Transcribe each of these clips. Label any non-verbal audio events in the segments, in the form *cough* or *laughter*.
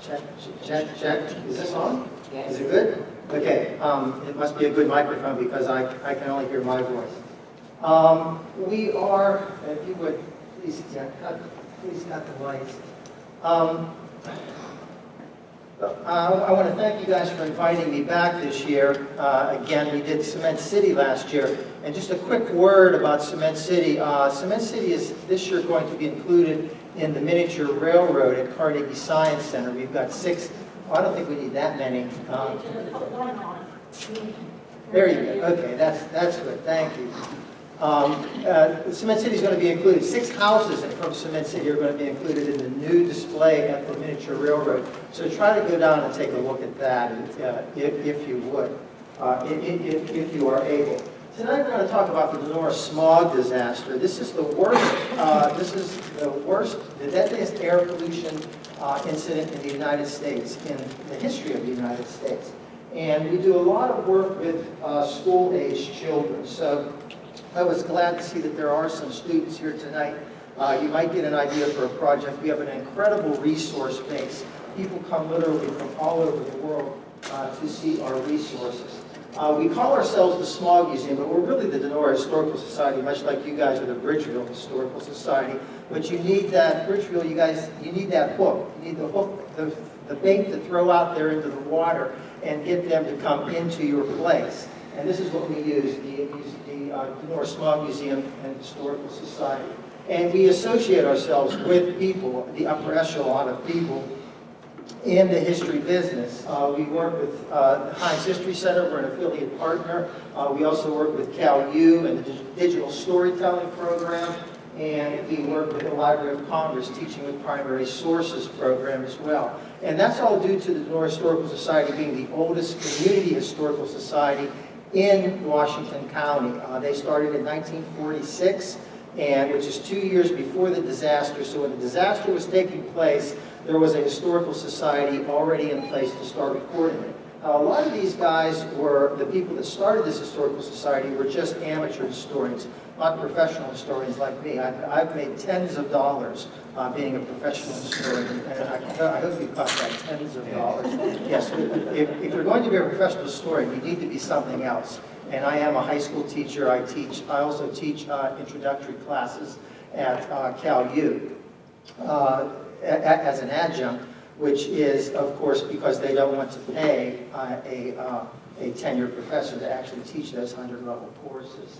Check, check, check. Is this on? Is it good? Okay, um, it must be a good microphone because I, I can only hear my voice. Um, we are, if you would, please, yeah, cut, please cut the lights. Um, uh, I want to thank you guys for inviting me back this year. Uh, again, we did Cement City last year. And just a quick word about Cement City. Uh, Cement City is this year going to be included in the miniature railroad at Carnegie Science Center. We've got six, oh, I don't think we need that many. Um, there you go. Okay, that's, that's good. Thank you. Um, uh, Cement City is going to be included. Six houses from Cement City are going to be included in the new display at the miniature railroad. So try to go down and take a look at that uh, if, if you would, uh, if, if you are able. Tonight we're going to talk about the Donora smog disaster. This is the worst, uh, this is the worst, the deadliest air pollution uh, incident in the United States, in the history of the United States. And we do a lot of work with uh, school-aged children. So I was glad to see that there are some students here tonight. Uh, you might get an idea for a project. We have an incredible resource base. People come literally from all over the world uh, to see our resources. Uh, we call ourselves the Smog Museum, but we're really the Donora Historical Society, much like you guys are the Bridgeville Historical Society. But you need that, Bridgeville, you guys, you need that hook. You need the hook, the, the bait to throw out there into the water and get them to come into your place. And this is what we use, the, the uh, Donora Smog Museum and Historical Society. And we associate ourselves with people, the upper echelon of people in the history business. Uh, we work with uh, the Heinz History Center, we're an affiliate partner. Uh, we also work with Cal U and the Digital Storytelling Program, and we work with the Library of Congress Teaching with Primary Sources program as well. And that's all due to the Donora Historical Society being the oldest community historical society in Washington County. Uh, they started in 1946, and which is two years before the disaster. So when the disaster was taking place, there was a historical society already in place to start recording it. Now, a lot of these guys were, the people that started this historical society were just amateur historians, not professional historians like me. I've, I've made tens of dollars uh, being a professional historian, and I, I, hope you caught that, tens of dollars. Yes, if, if you're going to be a professional historian, you need to be something else. And I am a high school teacher. I teach. I also teach uh, introductory classes at uh, Cal U uh, as an adjunct which is, of course, because they don't want to pay uh, a, uh, a tenured professor to actually teach those 100-level courses.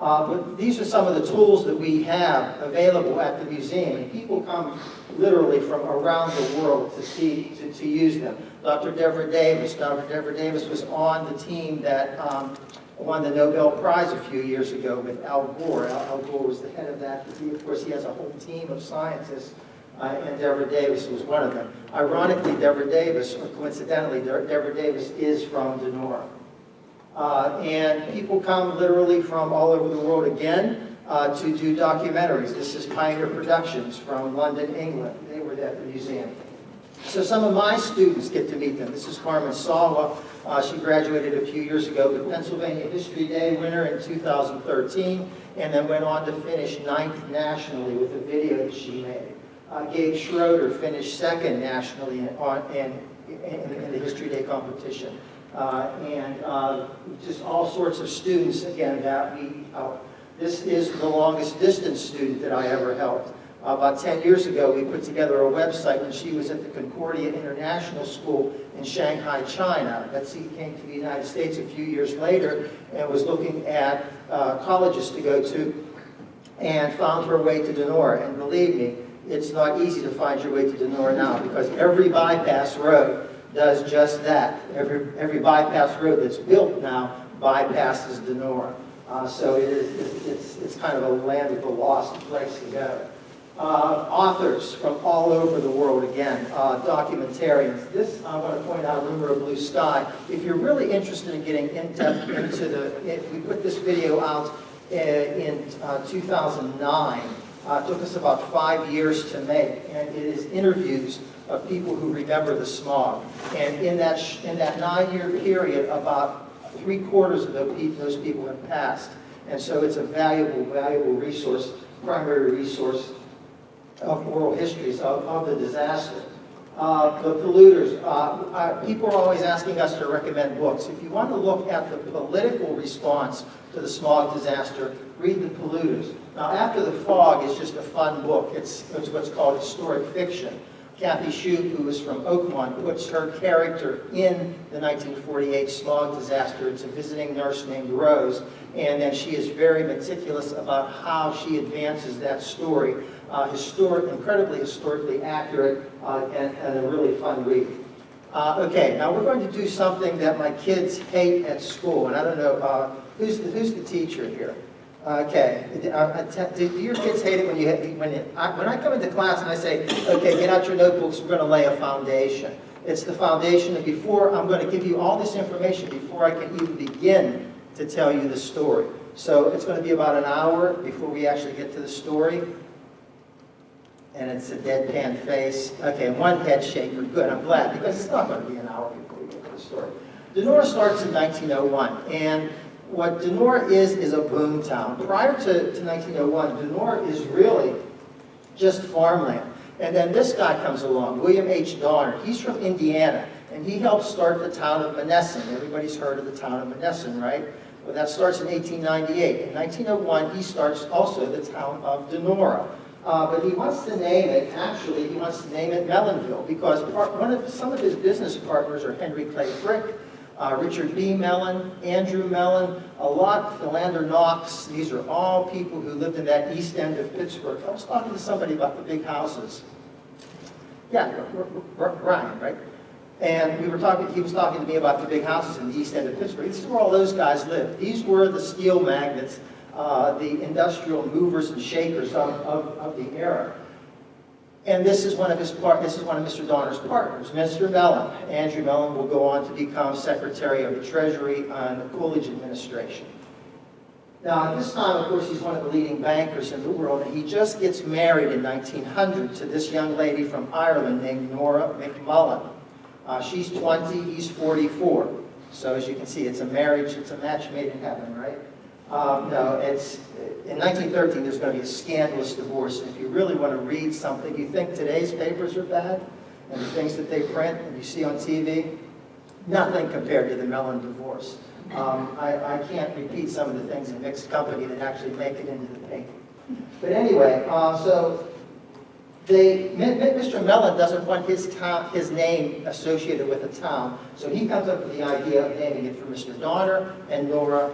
Uh, but these are some of the tools that we have available at the museum, and people come literally from around the world to see to, to use them. Dr. Deborah Davis, Dr. Devra Davis was on the team that um, won the Nobel Prize a few years ago with Al Gore. Al, Al Gore was the head of that. He, of course, he has a whole team of scientists uh, and Deborah Davis was one of them. Ironically, Deborah Davis, or coincidentally, Deborah Davis is from Donora. Uh, and people come literally from all over the world again uh, to do documentaries. This is Pioneer Productions from London, England. They were at the museum. So some of my students get to meet them. This is Carmen Sawa. Uh, she graduated a few years ago, the Pennsylvania History Day winner in 2013, and then went on to finish ninth nationally with a video that she made. Uh, Gabe Schroeder finished second nationally in, on, in, in, in the History Day competition. Uh, and uh, just all sorts of students, again, that we help. This is the longest distance student that I ever helped. About 10 years ago, we put together a website when she was at the Concordia International School in Shanghai, China. Betsy came to the United States a few years later and was looking at uh, colleges to go to and found her way to Donora. And believe me, it's not easy to find your way to Donora now because every bypass road does just that. Every, every bypass road that's built now bypasses Donora. Uh, so it is, it's, it's kind of a land of the lost place to go. Uh, authors from all over the world, again, uh, documentarians. This, I want to point out, Rumor of Blue Sky. If you're really interested in getting in-depth into the, we put this video out uh, in, in uh, 2009, uh, took us about five years to make, and it is interviews of people who remember the smog. And in that, in that nine-year period, about three quarters of those people have passed. And so it's a valuable, valuable resource, primary resource of oral histories of, of the disaster. Uh, The polluters, uh, people are always asking us to recommend books. If you want to look at the political response to the smog disaster, read The Polluters. Now, After the Fog is just a fun book. It's it's what's called historic fiction. Kathy Shoop, who is from Oakmont, puts her character in the 1948 smog disaster. It's a visiting nurse named Rose, and then she is very meticulous about how she advances that story. Uh, historic, incredibly historically accurate, uh, and, and a really fun read. Uh, okay, now we're going to do something that my kids hate at school, and I don't know, uh, who's, the, who's the teacher here? Okay, Uh, do do your kids hate it when you, when you, I- when I come into class and I say, okay, get out your notebooks, we're going to lay a foundation. It's the foundation, and before, I'm going to give you all this information before I can even begin to tell you the story. So it's going to be about an hour before we actually get to the story. And it's a deadpan face. Okay, one head shaker, good, I'm glad, because it's not going to be an hour before we get to the story. Donora starts in 1901, and what Donora is, is a boom town. Prior to, to 1901, Donora is really just farmland. And then this guy comes along, William H. Donner. He's from Indiana, and he helped start the town of Monessen. Everybody's heard of the town of Monessen, right? Well, that starts in 1898. In 1901, he starts also the town of Donora. Uh, but he wants to name it, actually, he wants to name it Mellonville, because part, one of, some of his business partners are Henry Clay Frick, uh, Richard B. Mellon, Andrew Mellon, a lot, Philander Knox. These are all people who lived in that east end of Pittsburgh. I was talking to somebody about the big houses. Yeah, Ryan, right? And we were talking, he was talking to me about the big houses in the east end of Pittsburgh. This is where all those guys lived. These were the steel magnates, uh, the industrial movers and shakers of, of, of the era. And this is one of his part, this is one of Mr. Donner's partners, Mr. Mellon. Andrew Mellon will go on to become Secretary of the Treasury on the Coolidge administration. Now, at this time, of course, he's one of the leading bankers in the world, and he just gets married in 1900 to this young lady from Ireland named Nora McMullen. Uh, she's 20, he's 44. So as you can see, it's a marriage, it's a match made in heaven, right? Um, no, it's, in 1913, there's going to be a scandalous divorce. And if you really want to read something, you think today's papers are bad, and the things that they print and you see on TV, nothing compared to the Mellon divorce. Um, I, I can't repeat some of the things in mixed company that actually make it into the paper. But anyway, uh, so they, Mr. Mellon doesn't want his town, his name associated with a town, so he comes up with the idea of naming it for Mr. Donner and Nora,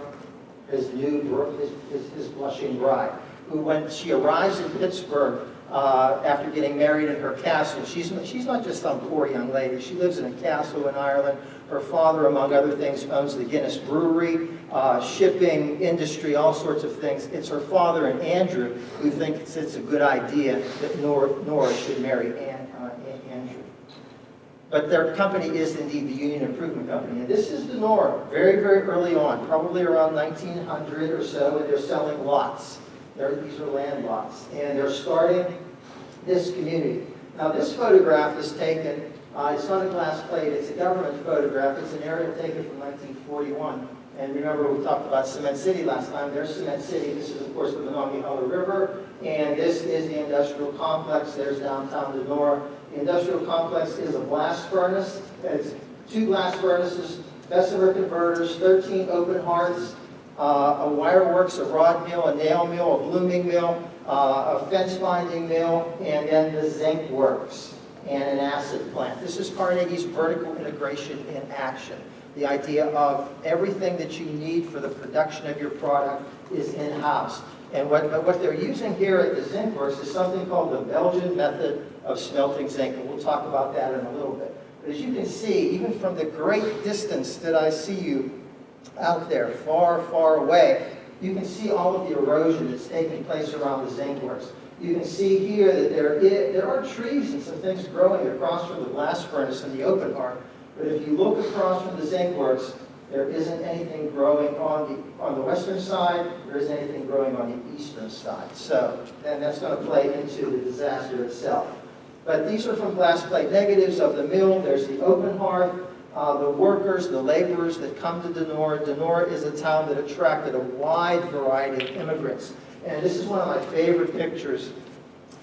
his new, his, his, his blushing bride, who when she arrives in Pittsburgh, uh, after getting married in her castle, she's, she's not just some poor young lady, she lives in a castle in Ireland. Her father, among other things, owns the Guinness Brewery, uh, shipping, industry, all sorts of things. It's her father and Andrew who think it's, a good idea that Nora, Nora should marry An, Andrew. But their company is indeed the Union Improvement Company. And this is the Nora, very, very early on, probably around 1900 or so, and they're selling lots. They're, these are land lots. And they're starting this community. Now, this photograph is taken, uh, it's not a glass plate, it's a government photograph. It's an aerial taken from 1941. And remember, we talked about Cement City last time. There's Cement City. This is, of course, the Monongahela River. And this is the industrial complex. There's downtown Donora. Industrial complex is a blast furnace. It's two blast furnaces, Bessemer converters, 13 open hearths, uh, a wire works, a rod mill, a nail mill, a blooming mill, uh, a fence binding mill, and then the zinc works and an acid plant. This is Carnegie's vertical integration in action. The idea of everything that you need for the production of your product is in-house. And what, what they're using here at the zinc works is something called the Belgian method of smelting zinc, and we'll talk about that in a little bit. But as you can see, even from the great distance that I see you out there, far, far away, you can see all of the erosion that's taking place around the zinc works. You can see here that there, are trees and some things growing across from the blast furnace and the open hearth. But if you look across from the zinc works, there isn't anything growing on the, on the western side, there isn't anything growing on the eastern side. So, then that's going to play into the disaster itself. But these are from glass plate negatives of the mill. There's the open hearth, uh, the workers, the laborers that come to Donora. Donora is a town that attracted a wide variety of immigrants. And this is one of my favorite pictures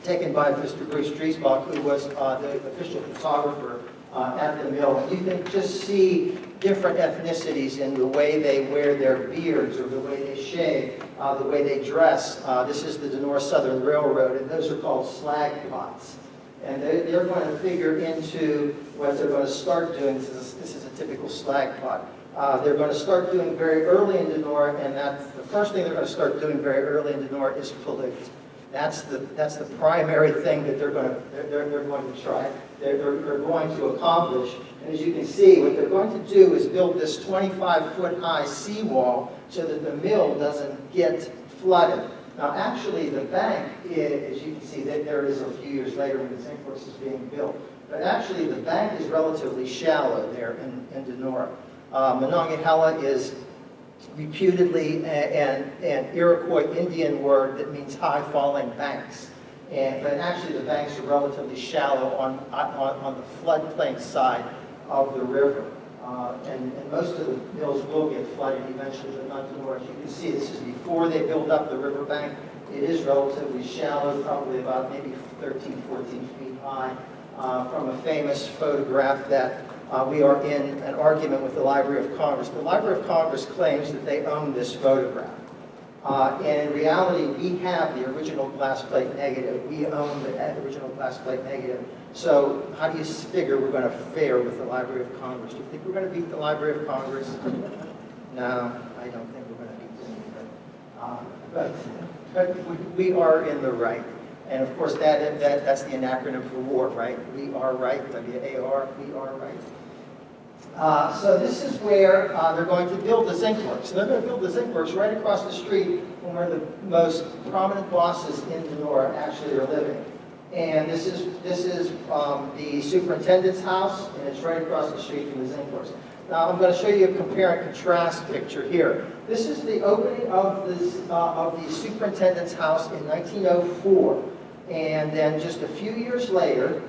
taken by Mr. Bruce Driesbach, who was uh, the official photographer uh, at the mill. You can just see different ethnicities in the way they wear their beards or the way they shave, uh, the way they dress. Uh, This is the Donora Southern Railroad, and those are called slag pots. And they- they're going to figure into what they're going to start doing. This is, this is a typical slag pot. Uh, They're going to start doing very early in Donora, and that's, the first thing they're going to start doing very early in Donora is pollute. That's the, that's the primary thing that they're going to, they're, they're going to try, they're, they're they're going to accomplish. And as you can see, what they're going to do is build this 25-foot-high seawall so that the mill doesn't get flooded. Now, actually, the bank, i- as you can see, that there is a few years later when the zinc works is being built. But actually, the bank is relatively shallow there in, in Donora. Uh, Monongahela is reputedly an, an Iroquois Indian word that means high falling banks. And, but actually, the banks are relatively shallow on, on, on the floodplain side of the river. Uh, and, and most of the mills will get flooded eventually, but not Donora. As you can see, this is before they build up the riverbank. It is relatively shallow, probably about maybe 13, 14 feet high. Uh, from a famous photograph that uh, we are in an argument with the Library of Congress. The Library of Congress claims that they own this photograph. Uh, and in reality, we have the original glass plate negative. We own the original glass plate negative. So how do you figure we're going to fare with the Library of Congress? Do you think we're going to beat the Library of Congress? No, I don't think we're going to beat them either. Uh, But, but we- are in the right. And of course, that, that, that's the acronym for war, right? We are right, W-A-R, we are right. Uh, So this is where uh, they're going to build the zinc works. And they're going to build the zinc works right across the street from where the most prominent bosses in Donora actually are living. And this is, this is um, the superintendent's house, and it's right across the street from the zinc works. Now, I'm going to show you a compare and contrast picture here. This is the opening of this, uh, of the superintendent's house in 1904. And then just a few years later,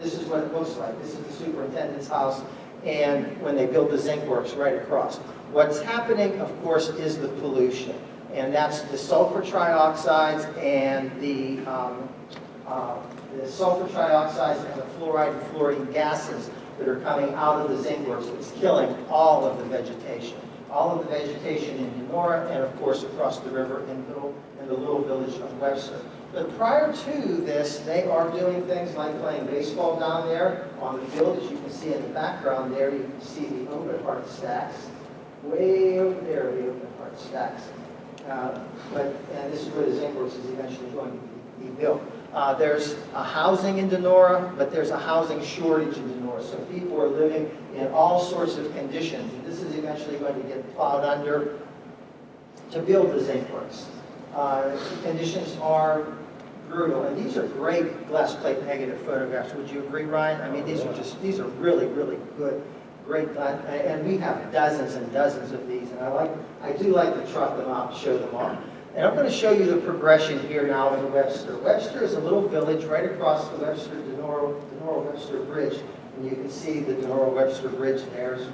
this is what it looks like. This is the superintendent's house, and when they build the zinc works right across. What's happening, of course, is the pollution, and that's the sulfur trioxides and the, um, uh, the sulfur trioxides and the fluoride and fluorine gases that are coming out of the zinc works. It's killing all of the vegetation, all of the vegetation in Donora, and of course across the river in little, in the little village of Webster. But prior to this, they are doing things like playing baseball down there on the field. As you can see in the background there, you can see the open hearth stacks. Way over there, the open hearth stacks. Uh, But, and this is where the zinc works is eventually going to be built. Uh, There's a housing in Donora, but there's a housing shortage in Donora. So people are living in all sorts of conditions. And This is eventually going to get plowed under to build the zinc works. Uh, Conditions are brutal, and these are great glass plate negative photographs. Would you agree, Ryan? I mean, these are just, these are really, really good, great, glass- and we have dozens and dozens of these, and I like, I do like to trot them out, show them off. And I'm going to show you the progression here now in Webster. Webster is a little village right across the Webster, Donora, Donora Webster Bridge. And you can see the Donora Webster Bridge there as,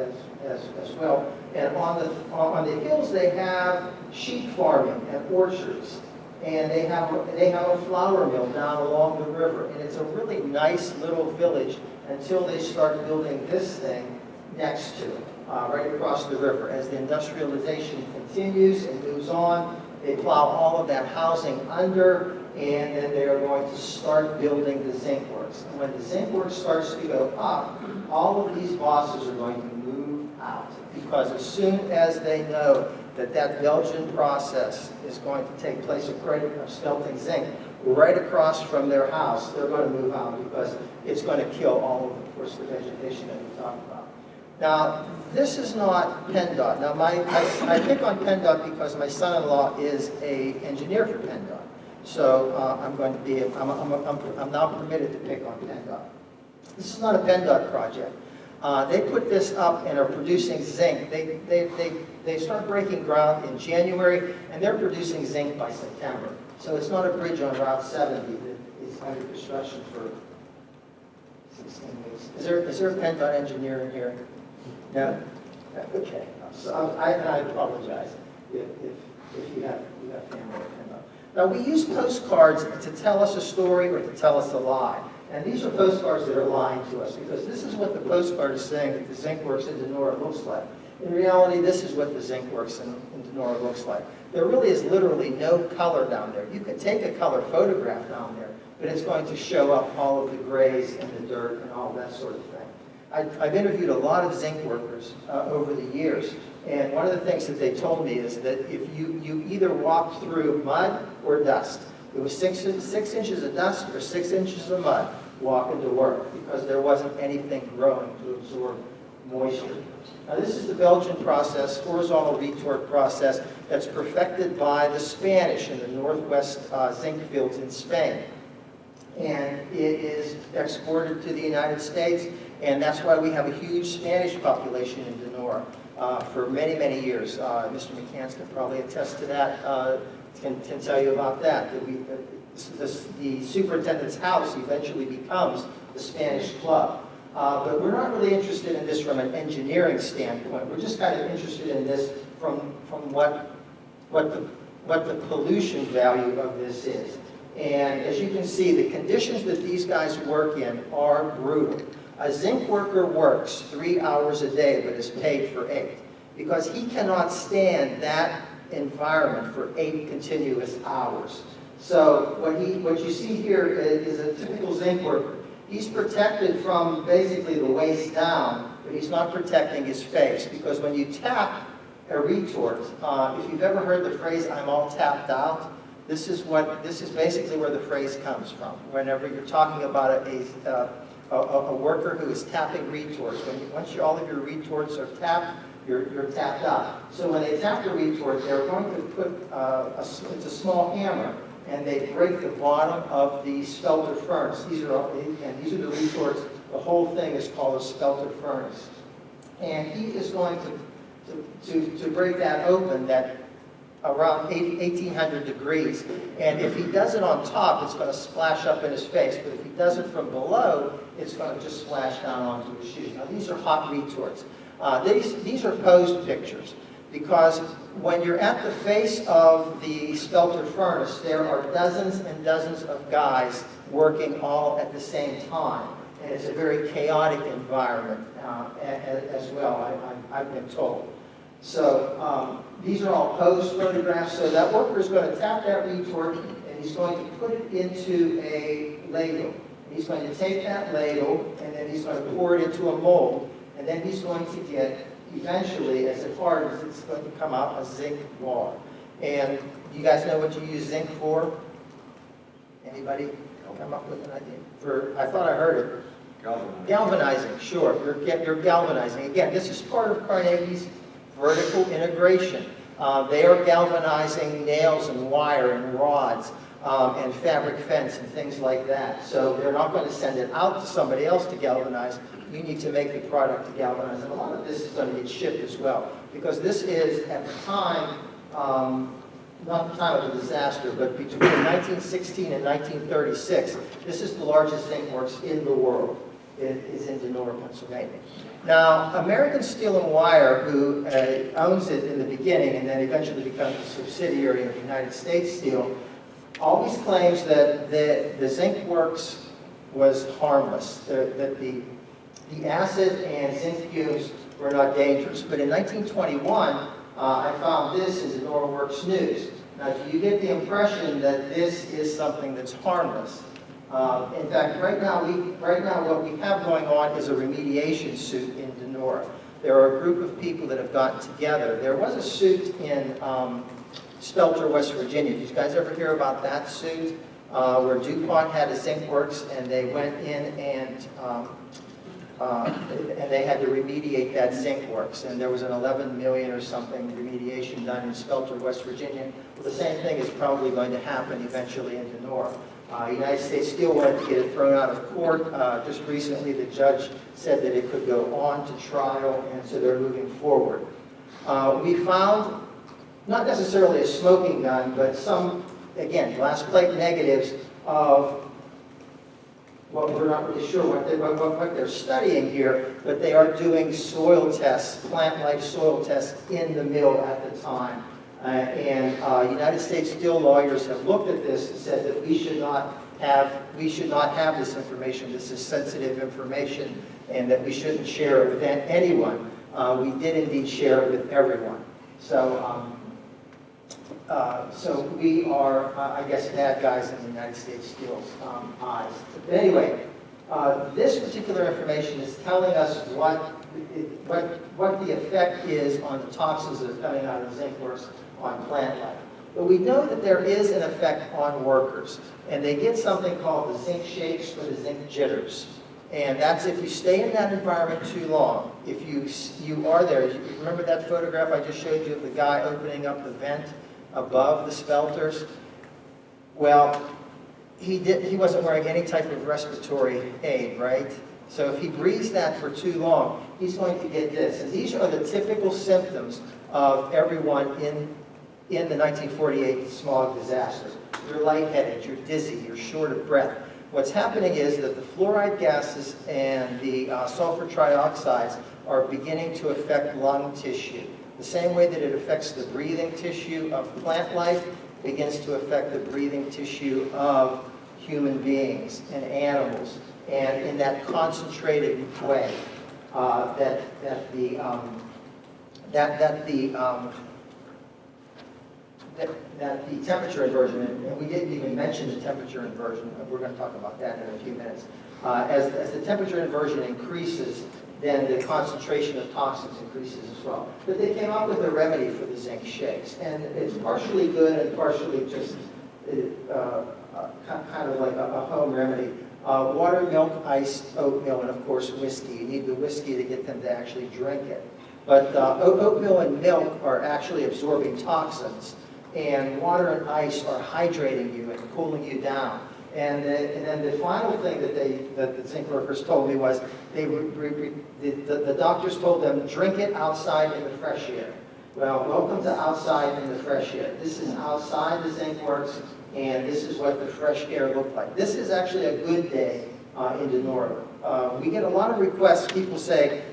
as, as, as well. And on the, on the hills, they have sheep farming and orchards. And they have, they have a flour mill down along the river. And it's a really nice little village until they start building this thing next to it, uh, right across the river. As the industrialization continues and moves on, they plow all of that housing under, and then they are going to start building the zinc works. And when the zinc works starts to go up, all of these bosses are going to move out. Because as soon as they know that that Belgian process is going to take place of credit of smelting zinc right across from their house, they're going to move out because it's going to kill all of, of course, the vegetation that we talked about. Now, this is not PennDOT. Now, my, I, I pick on PennDOT because my son-in-law is a engineer for PennDOT. So uh, I'm going to be, I'm, I'm, I'm, I'm now permitted to pick on PennDOT. This is not a PennDOT project. Uh, They put this up and are producing zinc. They, they, they, they start breaking ground in January, and they're producing zinc by September. So it's not a bridge on Route 70 that is under construction for 16 weeks. Is there, is there a PennDOT engineer in here? No? Okay. So I, I apologize if, if, you have, you have family. Now, we use postcards to tell us a story or to tell us a lie. And these are postcards that are lying to us because this is what the postcard is saying that the zinc works in Donora looks like. In reality, this is what the zinc works in, in Donora looks like. There really is literally no color down there. You could take a color photograph down there, but it's going to show up all of the grays and the dirt and all that sort of thing. I've, I've interviewed a lot of zinc workers uh, over the years, and one of the things that they told me is that if you, you either walk through mud or dust, it was six, six inches of dust or six inches of mud walking to work because there wasn't anything growing to absorb moisture. Now this is the Belgian process, horizontal retort process, that's perfected by the Spanish in the northwest uh, zinc fields in Spain. And it is exported to the United States, and that's why we have a huge Spanish population in Donora uh, for many, many years. Uh, Mr. McCants can probably attest to that, uh, can, can tell you about that. that we, this, the superintendent's house eventually becomes the Spanish club. Uh, but we're not really interested in this from an engineering standpoint. We're just kind of interested in this from, from what, what, the, what the pollution value of this is. And as you can see, the conditions that these guys work in are brutal. A zinc worker works three hours a day but is paid for eight because he cannot stand that environment for eight continuous hours. So what, he, what you see here is a typical zinc worker. He's protected from basically the waist down, but he's not protecting his face because when you tap a retort, uh, if you've ever heard the phrase, I'm all tapped out, this is what this is basically where the phrase comes from. Whenever you're talking about a, a, a, a worker who is tapping retorts, when you, once you, all of your retorts are tapped, you're, you're tapped out. So when they tap the retort, they're going to put uh, a, it's a small hammer and they break the bottom of the spelter furnace. These are, and these are the retorts. The whole thing is called a spelter furnace. And he is going to, to, to, to break that open that around 1800 degrees. And if he does it on top, it's going to splash up in his face. But if he does it from below, it's going to just splash down onto his shoes. Now, these are hot retorts. Uh, these, these are posed pictures because when you're at the face of the spelter furnace, there are dozens and dozens of guys working all at the same time. And it's a very chaotic environment uh, as, as, well, I, have been told. So um, these are all posed photographs. So that worker is going to tap that retort and he's going to put it into a ladle. He's going to take that ladle and then he's going to pour it into a mold. And then he's going to get eventually, as it hardens, it's going to come out a zinc bar. And you guys know what you use zinc for? Anybody come up with an idea? For I thought I heard it. Galvanizing. Galvanizing, sure. You're, you're galvanizing. Again, this is part of Carnegie's vertical integration. Uh, they are galvanizing nails and wire and rods um, and fabric fence and things like that. So they're not going to send it out to somebody else to galvanize you need to make the product to galvanize. And a lot of this is going to get shipped as well. Because this is, at the time, um, not the time of the disaster, but between 1916 and 1936, this is the largest zinc works in the world. It is in Donora, Pennsylvania. Now, American Steel and Wire, who uh, owns it in the beginning and then eventually becomes a subsidiary of United States Steel, always claims that the, the zinc works was harmless, that the the acid and zinc fumes were not dangerous. But in 1921, uh, I found this in the Norworks News. Now, do you get the impression that this is something that's harmless? Uh, in fact, right now, we, right now what we have going on is a remediation suit in Donora. There are a group of people that have gotten together. There was a suit in um, Spelter, West Virginia. Did you guys ever hear about that suit? Uh, where DuPont had a zinc works and they went in and um, uh, and they had to remediate that zinc works. And there was an 11 million or something remediation done in Spelter, West Virginia. Well, the same thing is probably going to happen eventually in Donora. Uh, United States Steel wanted to get it thrown out of court. Uh, just recently, the judge said that it could go on to trial, and so they're moving forward. Uh, we found, not necessarily a smoking gun, but some, again, glass plate negatives of well, we're not really sure what, they, what, what they're studying here, but they are doing soil tests, plant life soil tests in the mill at the time. Uh, And uh, United States Steel lawyers have looked at this and said that we should not have, we should not have this information. This is sensitive information, and that we shouldn't share it with anyone. Uh, We did indeed share it with everyone. So, um, uh, so we are, uh, I guess, bad guys in the United States Steel's um, eyes. But anyway, uh, this particular information is telling us what, what, what the effect is on the toxins that are coming out of the zinc works on plant life. But we know that there is an effect on workers, and they get something called the zinc shakes or the zinc jitters. And that's if you stay in that environment too long. If you, you are there, remember that photograph I just showed you of the guy opening up the vent above the spelters? Well, he did, he wasn't wearing any type of respiratory aid, right? So if he breathes that for too long, he's going to get this. And these are the typical symptoms of everyone in, in the 1948 smog disaster. You're lightheaded, you're dizzy, you're short of breath. What's happening is that the fluoride gases and the uh, sulfur trioxides are beginning to affect lung tissue. The same way that it affects the breathing tissue of plant life begins to affect the breathing tissue of human beings and animals, and in that concentrated way uh, that, that the, um, that, that the, um, that, that the temperature inversion, and we didn't even mention the temperature inversion, we're going to talk about that in a few minutes. Uh, as, as the temperature inversion increases, then the concentration of toxins increases as well. But they came up with a remedy for the zinc shakes, and it's partially good and partially just uh, uh, kind of like a, home remedy. Uh, water, milk, ice, oatmeal, and of course whiskey. You need the whiskey to get them to actually drink it. But uh, oatmeal and milk are actually absorbing toxins, and water and ice are hydrating you and cooling you down. And, the, and then the final thing that they, that the zinc workers told me was, they, re, re, the, the, the doctors told them, drink it outside in the fresh air. Well, welcome to outside in the fresh air. This is outside the zinc works, and this is what the fresh air looked like. This is actually a good day uh, in Donora. Uh, we get a lot of requests, people say,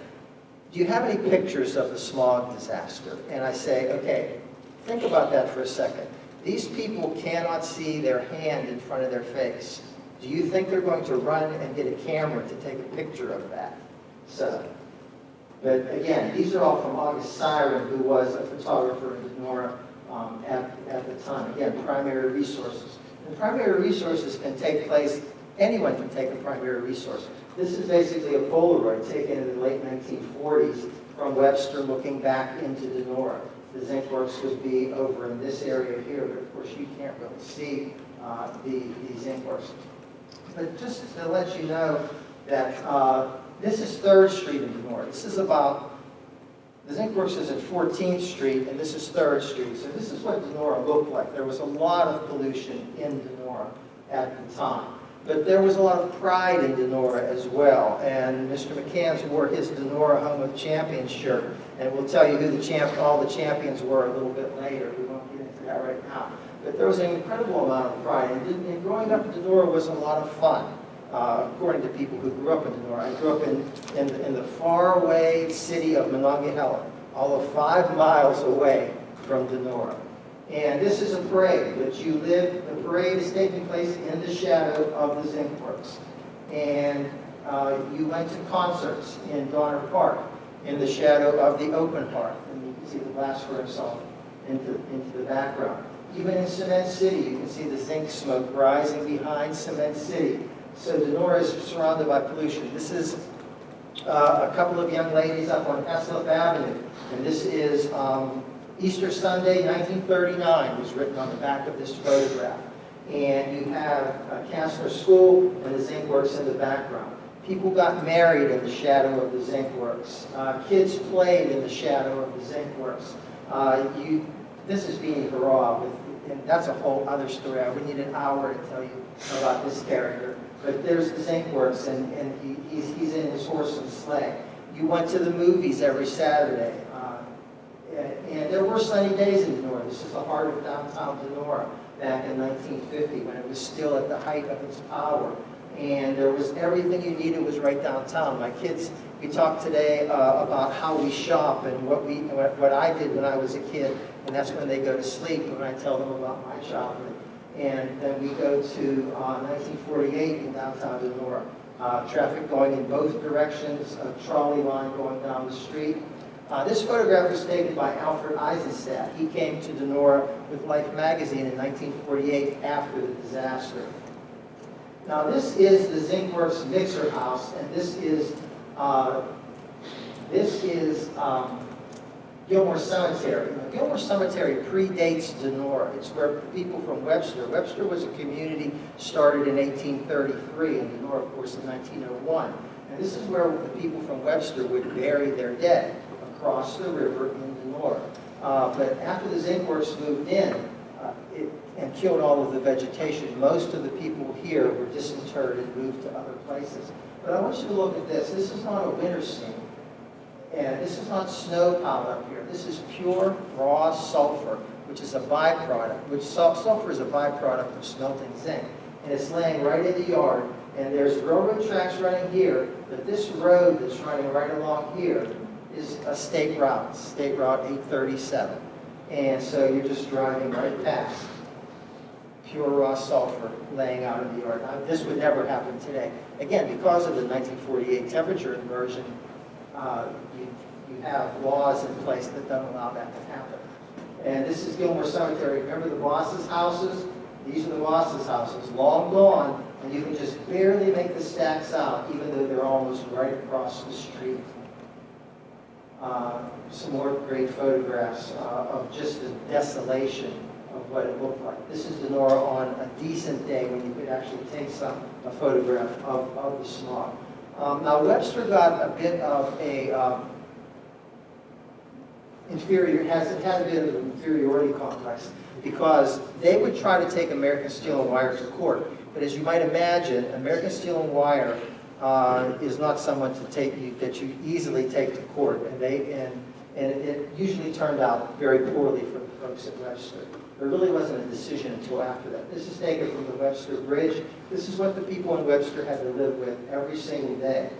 do you have any pictures of the smog disaster? And I say, okay, think about that for a second. These people cannot see their hand in front of their face. Do you think they're going to run and get a camera to take a picture of that? So, but again, these are all from August Siren, who was a photographer in Donora um, at, at the time. Again, primary resources. And primary resources can take place, anyone can take a primary resource. This is basically a Polaroid taken in the late 1940s from Webster looking back into Donora. The zinc works would be over in this area here, but of course you can't really see uh, the, the zinc works. But just to let you know that uh, this is Third Street in Donora. This is about, the zinc works is at 14th Street, and this is Third Street. So this is what Donora looked like. There was a lot of pollution in Donora at the time. But there was a lot of pride in Donora as well. And Mr. McCanns wore his Donora Home of Champions shirt. And we'll tell you who the champ, all the champions were a little bit later. We won't get into that right now. But there was an incredible amount of pride. And, and growing up in Donora was a lot of fun, uh, according to people who grew up in Donora. I grew up in, in, the- in the faraway city of Monongahela, all of five miles away from Donora. And this is a parade, but you live, the parade is taking place in the shadow of the zinc works. And uh, you went to concerts in Donner Park in the shadow of the open hearth. And you can see the blast furnace off into, into the background. Even in Cement City, you can see the zinc smoke rising behind Cement City. So Donora is surrounded by pollution. This is uh, a couple of young ladies up on Eslip Avenue. And this is um, Easter Sunday, 1939, was written on the back of this photograph. And you have uh, Kastner School and the zinc works in the background. People got married in the shadow of the zinc works. Uh, kids played in the shadow of the zinc works. Uh, you, this is being Hurrah, with, and that's a whole other story. I would need an hour to tell you about this character. But there's the zinc works, and, and he, he's, he's in his horse and sleigh. You went to the movies every Saturday. Uh, and and there were sunny days in Donora. This is the heart of downtown Donora back in 1950 when it was still at the height of its power. And there was everything you needed was right downtown. My kids, we talked today uh, about how we shop and what we, what, I did when I was a kid. and that's when they go to sleep, when I tell them about my childhood. And then we go to uh, 1948 in downtown Donora. Uh, Traffic going in both directions, a trolley line going down the street. Uh, This photograph was taken by Alfred Eisenstaedt. He came to Donora with Life magazine in 1948 after the disaster. Now, this is the Zinkworks Mixer House, and this is, uh, this is um, Gilmore Cemetery. Now, Gilmore Cemetery predates Donora. It's where people from Webster, Webster was a community started in 1833, and Donora, of course, in 1901. And this is where the people from Webster would bury their dead, across the river in Donora. Uh, But after the Zinkworks moved in, and killed all of the vegetation, most of the people here were disinterred and moved to other places. But I want you to look at this. This is not a winter scene. And this is not snow piled up here. This is pure raw sulfur, which is a byproduct, which sulfur is a byproduct of smelting zinc. And it's laying right in the yard. And there's railroad tracks running here, but this road that's running right along here is a state route, State Route 837. And so you're just driving right past pure raw sulfur laying out in the yard. Now, this would never happen today. Again, because of the 1948 temperature inversion, uh, you, you have laws in place that don't allow that to happen. And this is Gilmore Cemetery. Remember the Boss's houses? These are the Boss's houses, long gone, and you can just barely make the stacks out, even though they're almost right across the street. Uh, Some more great photographs uh, of just the desolation of what it looked like. This is Donora on a decent day when you could actually take some, a photograph of, of the smog. Um, Now Webster got a bit of a um, inferior, has, had a bit of an inferiority complex because they would try to take American Steel and Wire to court. But as you might imagine, American Steel and Wire uh, is not someone to take you, that you easily take to court. And they, and, and it usually turned out very poorly for the folks at Webster. There really wasn't a decision until after that. This is taken from the Webster Bridge. This is what the people in Webster had to live with every single day.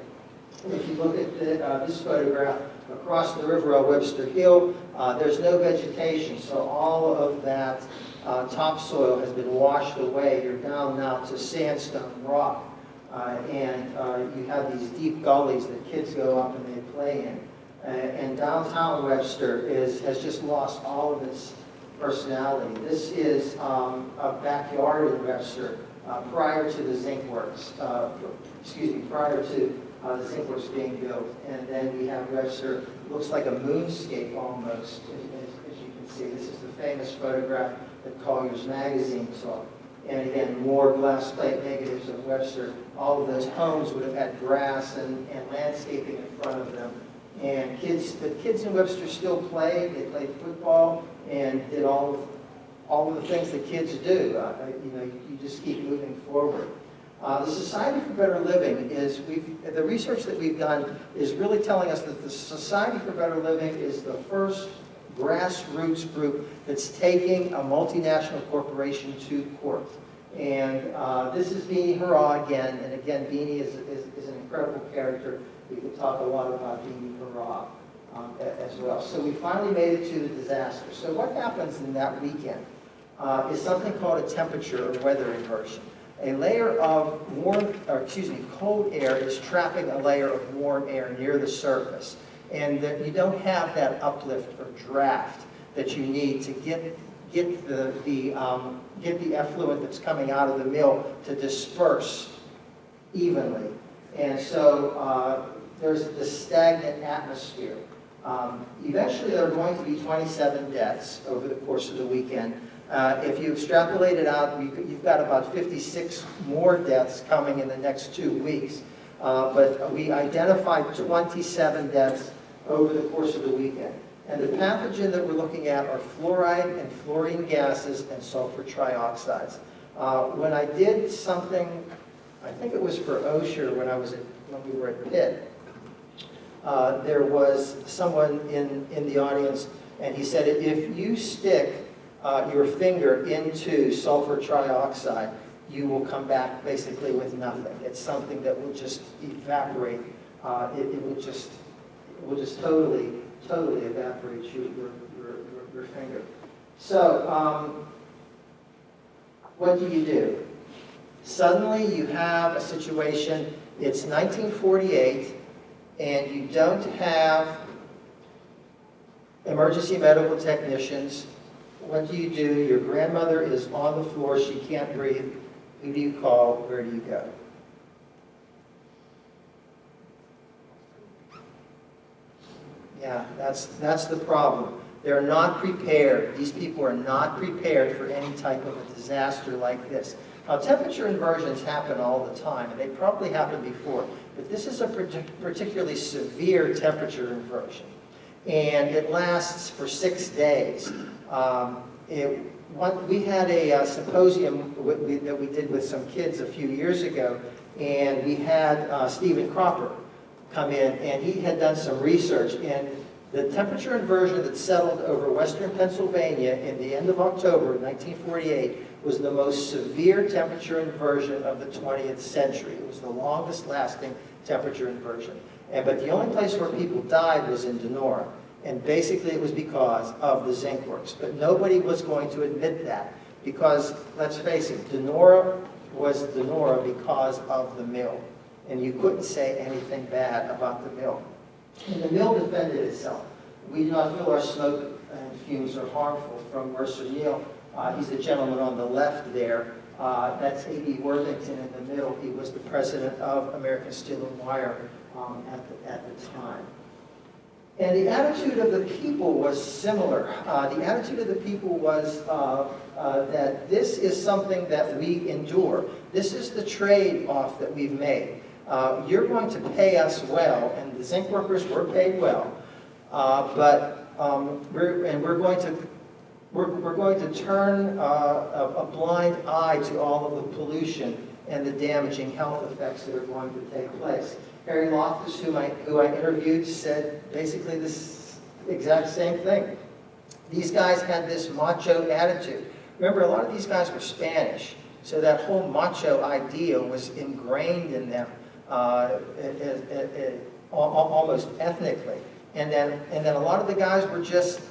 If you look at the, uh, this photograph, across the river on Webster Hill, uh, there's no vegetation, so all of that uh, topsoil has been washed away. You're down now to sandstone rock. Uh, and uh, you have these deep gullies that kids go up and they play in. Uh, and downtown Webster is, has just lost all of its personality. This is um, a backyard in Webster uh, prior to the zinc works, uh, excuse me, prior to uh, the zinc works being built. And then we have Webster, looks like a moonscape almost, as, as- you can see. This is the famous photograph that Collier's magazine saw. And again, more glass plate negatives of Webster. All of those homes would have had grass and, and landscaping in front of them. And kids, the kids in Webster still played. They played football and did all of, all of the things that kids do. Uh, you know, you just keep moving forward. Uh, the Society for Better Living is, we've, the research that we've done is really telling us that the Society for Better Living is the first grassroots group that's taking a multinational corporation to court. And uh, this is Beanie Hurrah again, and again, Beanie is, is, is an incredible character. We could talk a lot about Beanie Hurrah um, as well. So we finally made it to the disaster. So what happens in that weekend uh, is something called a temperature or weather inversion. A layer of warm, or excuse me, cold air is trapping a layer of warm air near the surface. And that you don't have that uplift or draft that you need to get, get the, the, um, get the effluent that's coming out of the mill to disperse evenly. And so uh, there's this stagnant atmosphere. Um, Eventually, there are going to be 27 deaths over the course of the weekend. Uh, If you extrapolate it out, you- you've got about 56 more deaths coming in the next two weeks. Uh, But we identified 27 deaths over the course of the weekend. And the pathogen that we're looking at are fluoride and fluorine gases and sulfur trioxides. Uh, When I did something, I think it was for Osher when I was at, when we were at Pitt, uh, there was someone in, in the audience, and he said, if you stick uh, your finger into sulfur trioxide, you will come back basically with nothing. It's something that will just evaporate. Uh, It, it will just, it will just totally totally evaporates your, your, your, your- your finger. So, um, what do you do? Suddenly you have a situation, it's 1948, and you don't have emergency medical technicians. What do you do? Your grandmother is on the floor, she can't breathe. Who do you call? Where do you go? Yeah, that's, that's the problem. They're not prepared. These people are not prepared for any type of a disaster like this. Now, temperature inversions happen all the time, and they probably happened before, but this is a particularly severe temperature inversion. And it lasts for six days. Um, it, one, we had a uh, symposium we- that we did with some kids a few years ago, and we had uh, Stephen Cropper come in, and he had done some research, and the temperature inversion that settled over western Pennsylvania in the end of October 1948 was the most severe temperature inversion of the 20th century. It was the longest lasting temperature inversion. And, but the only place where people died was in Donora. And basically it was because of the zinc works. But nobody was going to admit that because, let's face it, Donora was Donora because of the mill. And you couldn't say anything bad about the mill. And the mill defended itself. We do not feel our smoke and fumes are harmful from Mercer Neal. Uh, he's the gentleman on the left there. Uh, that's A.B. Worthington in the middle. He was the president of American Steel and Wire um, at, the, at the time. And the attitude of the people was similar. Uh, the attitude of the people was uh, uh, that this is something that we endure. This is the trade-off that we've made. Uh, you're going to pay us well, and the zinc workers were paid well, but um, we're, and we're going to we're, we're going to turn uh, a, a blind eye to all of the pollution and the damaging health effects that are going to take place. Harry Loftus, whom I, who I interviewed, said basically this exact same thing. These guys had this macho attitude. Remember, a lot of these guys were Spanish, so that whole macho idea was ingrained in them uh, it, it, it, almost ethnically. And then, and then a lot of the guys were just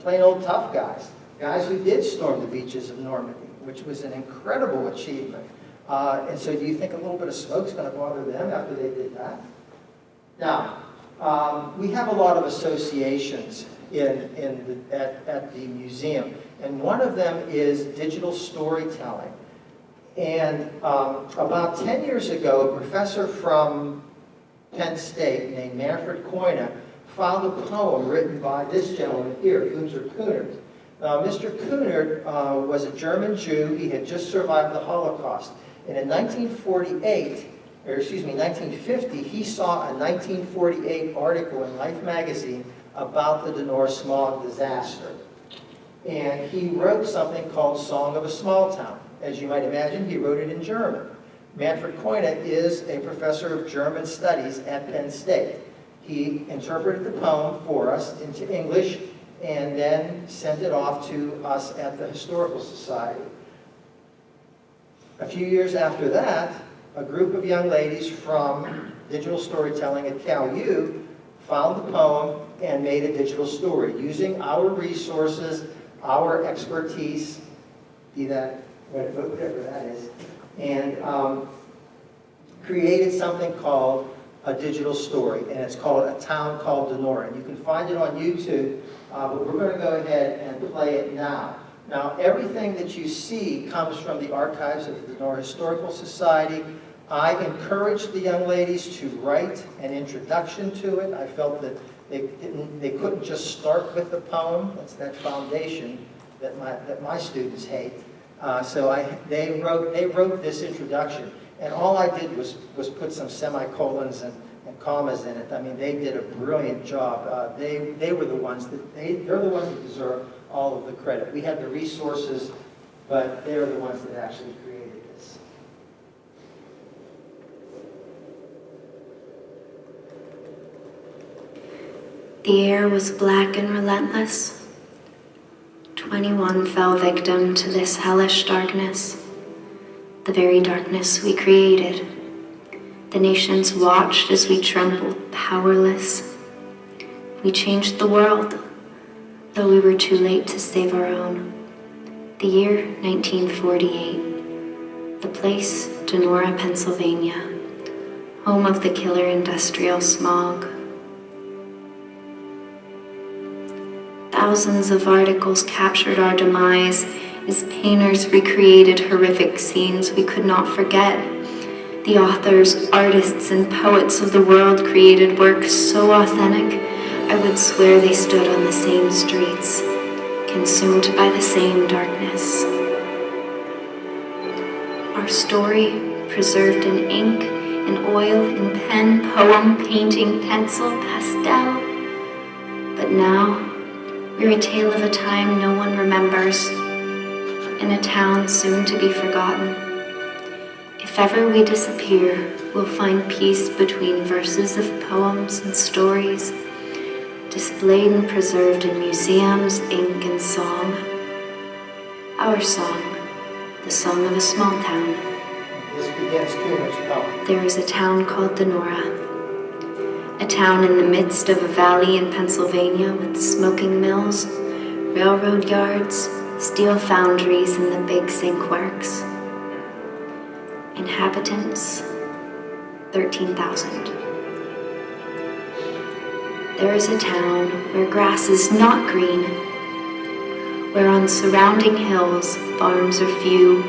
plain old tough guys, guys who did storm the beaches of Normandy, which was an incredible achievement. Uh, and so do you think a little bit of smoke's going to bother them after they did that? Now, um, we have a lot of associations in, in the, at, at the museum, and one of them is digital storytelling. And um, about 10 years ago, a professor from Penn State named Manfred Koine found a poem written by this gentleman here, Günter Kunert. Now, Mr. Kunert uh, was a German Jew. He had just survived the Holocaust. And in 1948, or excuse me, 1950, he saw a 1948 article in Life magazine about the Donora smog disaster. And he wrote something called Song of a Small Town. As you might imagine, he wrote it in German. Manfred Koine is a professor of German studies at Penn State. He interpreted the poem for us into English and then sent it off to us at the Historical Society. A few years after that, a group of young ladies from digital storytelling at Cal U found the poem and made a digital story using our resources, our expertise, be that whatever that is, and um, created something called a digital story, and it's called A Town Called Donora. And you can find it on YouTube, uh, but we're going to go ahead and play it now. Now, everything that you see comes from the archives of the Donora Historical Society. I encouraged the young ladies to write an introduction to it. I felt that they, they couldn't just start with the poem. That's that foundation that my, that my students hate. Uh, so I, they, wrote, they wrote this introduction. And all I did was, was put some semicolons and, and commas in it. I mean, they did a brilliant job. Uh, they, they were the ones that, they, they're the ones that deserve all of the credit. We had the resources, but they're the ones that actually created this. The air was black and relentless. Twenty-one fell victim to this hellish darkness, the very darkness we created. The nations watched as we trembled powerless. We changed the world, though we were too late to save our own. The year 1948. The place, Donora, Pennsylvania, home of the killer industrial smog. Thousands of articles captured our demise as painters recreated horrific scenes we could not forget. The authors, artists, and poets of the world created works so authentic, I would swear they stood on the same streets, consumed by the same darkness. Our story, preserved in ink, in oil, in pen, poem, painting, pencil, pastel. But now, we're a tale of a time no one remembers, in a town soon to be forgotten. If ever we disappear, we'll find peace between verses of poems and stories, displayed and preserved in museums, ink, and song. Our song, the song of a small town. This begins Kunert's poem. There is a town called Donora, a town in the midst of a valley in Pennsylvania with smoking mills, railroad yards, steel foundries, and the big zinc works. Inhabitants 13,000. There is a town where grass is not green, where on surrounding hills farms are few,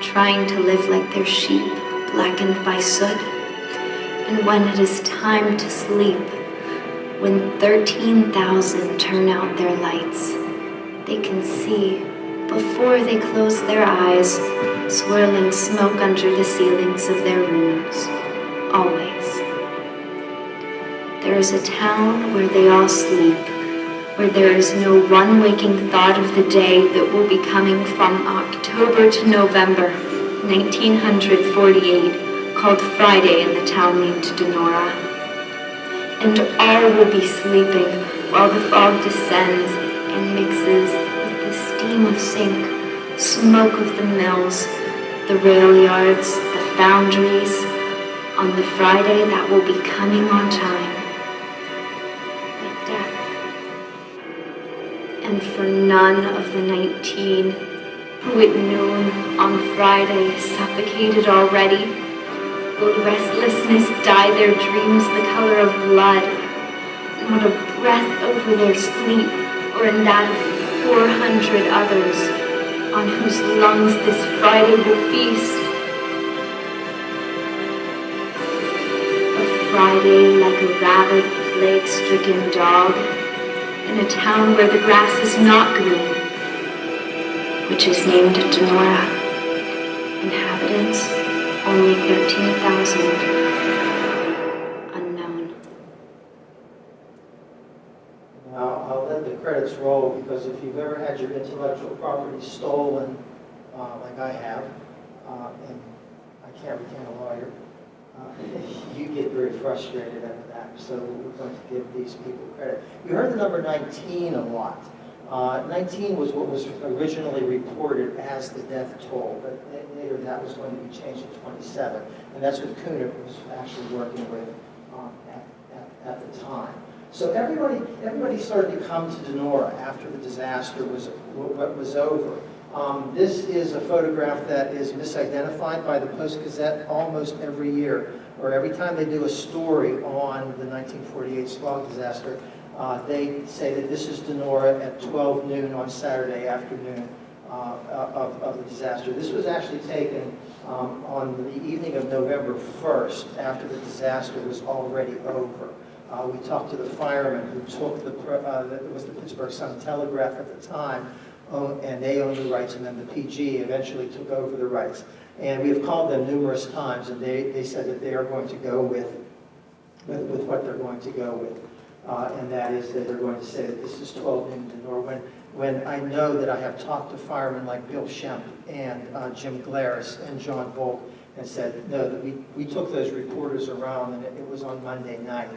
trying to live like their sheep, blackened by soot. And when it is time to sleep, when 13,000 turn out their lights, they can see, before they close their eyes, swirling smoke under the ceilings of their rooms, always. There is a town where they all sleep, where there is no one waking thought of the day that will be coming from October to November 1948, called Friday in the town named Donora. And all will be sleeping while the fog descends and mixes with the steam of sink, smoke of the mills, the rail yards, the foundries, on the Friday that will be coming on time. Like death. And for none of the nineteen who at noon on Friday suffocated already, will restlessness dye their dreams the color of blood, not a breath over their sleep or in that of four hundred others on whose lungs this Friday will feast. A Friday like a rabid, plague-stricken dog in a town where the grass is not green, which is named Donora. Inhabitants, only 13,000. Let the credits roll because if you've ever had your intellectual property stolen, uh, like I have, uh, and I can't retain a lawyer, uh, *laughs* you get very frustrated at that. So we're going to give these people credit. You heard the number 19 a lot. Uh, 19 was what was originally reported as the death toll, but later that was going to be changed to 27. And that's what Kunert was actually working with um, at, at, at the time. So everybody, everybody started to come to Donora after the disaster was, was over. Um, this is a photograph that is misidentified by the Post-Gazette almost every year, or every time they do a story on the 1948 smog disaster, uh, they say that this is Donora at 12 noon on Saturday afternoon uh, of, of the disaster. This was actually taken um, on the evening of November 1st, after the disaster was already over. Uh, we talked to the fireman who took the, uh, it was the Pittsburgh Sun Telegraph at the time, and they owned the rights, and then the PG eventually took over the rights. And we have called them numerous times, and they, they said that they are going to go with, with, with what they're going to go with. Uh, and that is that they're going to say that this is 12 noon to Norwin. When I know that I have talked to firemen like Bill Schempp and uh, Jim Glaris and John Volk and said, no, that we, we took those reporters around and it, it was on Monday night.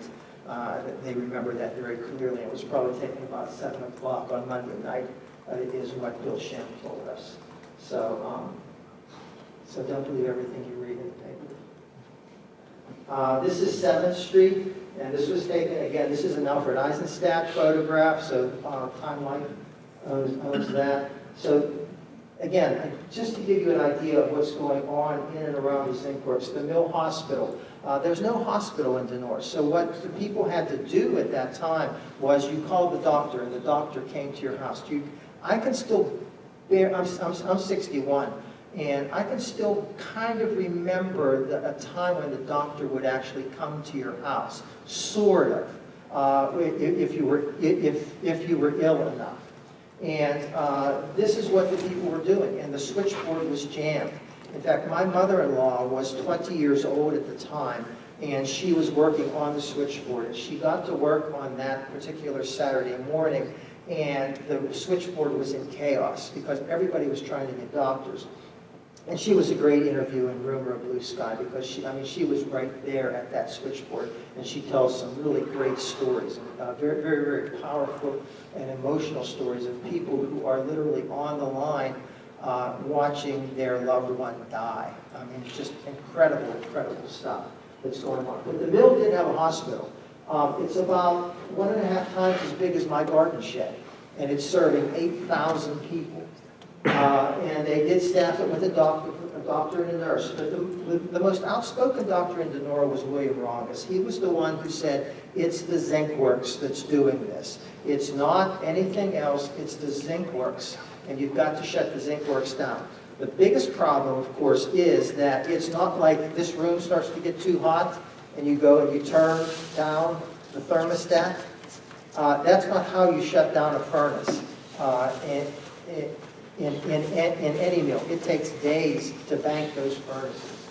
Uh, they remember that very clearly. It was probably taking about 7 o'clock on Monday night, uh, is what Bill Schempp told us. So, um, so don't believe everything you read in the paper. Uh, this is 7th Street, And this was taken, again, this is an Alfred Eisenstaedt photograph, so uh, Time Life owns owns that. So again, just to give you an idea of what's going on in and around these zinc the Mill Hospital, uh, there's no hospital in Donora. So what the people had to do at that time was you called the doctor and the doctor came to your house. You, I can still bear, I'm, I'm, I'm 61 and I can still kind of remember the, a time when the doctor would actually come to your house, sort of, uh, if, if you were, if, if you were ill enough. And uh, this is what the people were doing, and the switchboard was jammed. In fact, my mother-in-law was 20 years old at the time, and she was working on the switchboard. And she got to work on that particular Saturday morning, and the switchboard was in chaos because everybody was trying to get doctors. And she was a great interview in Rumor of Blue Sky because she, I mean, she was right there at that switchboard and she tells some really great stories, uh, very, very, very powerful and emotional stories of people who are literally on the line uh, watching their loved one die. I mean, it's just incredible, incredible stuff that's going on. But the mill did have a hospital. Um, it's about one and a half times as big as my garden shed, and it's serving 8,000 people. Uh, and they did staff it with a doctor, a doctor and a nurse. But the, the, the most outspoken doctor in Donora was William Rongaus. He was the one who said, it's the zinc works that's doing this. It's not anything else, it's the zinc works. And you've got to shut the zinc works down. The biggest problem, of course, is that it's not like this room starts to get too hot and you go and you turn down the thermostat. Uh, that's not how you shut down a furnace. Uh, and in, in, in any mill. It takes days to bank those furnaces.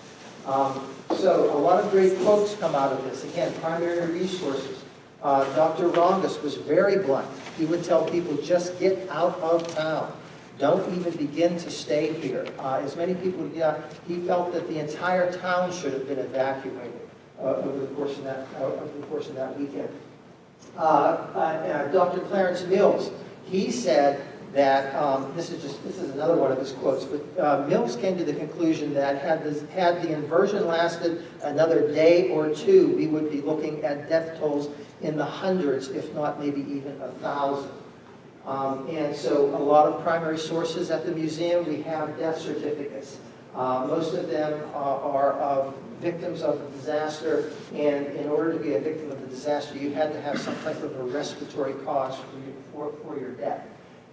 Um, so a lot of great quotes come out of this. Again, primary resources. Uh, Dr. Rongaus was very blunt. He would tell people, just get out of town. Don't even begin to stay here. Uh, as many people, yeah, he felt that the entire town should have been evacuated uh, over the course of that, uh, over the course of that weekend. Uh, uh, Dr. Clarence Mills, he said that um, this is just this is another one of his quotes. But uh, Mills came to the conclusion that had this, had the inversion lasted another day or two, we would be looking at death tolls in the hundreds, if not maybe even a thousand. Um, and so a lot of primary sources at the museum, we have death certificates. Uh, most of them uh, are of victims of the disaster, and in order to be a victim of the disaster, you had to have some type of a respiratory cause for, you, for, for your death.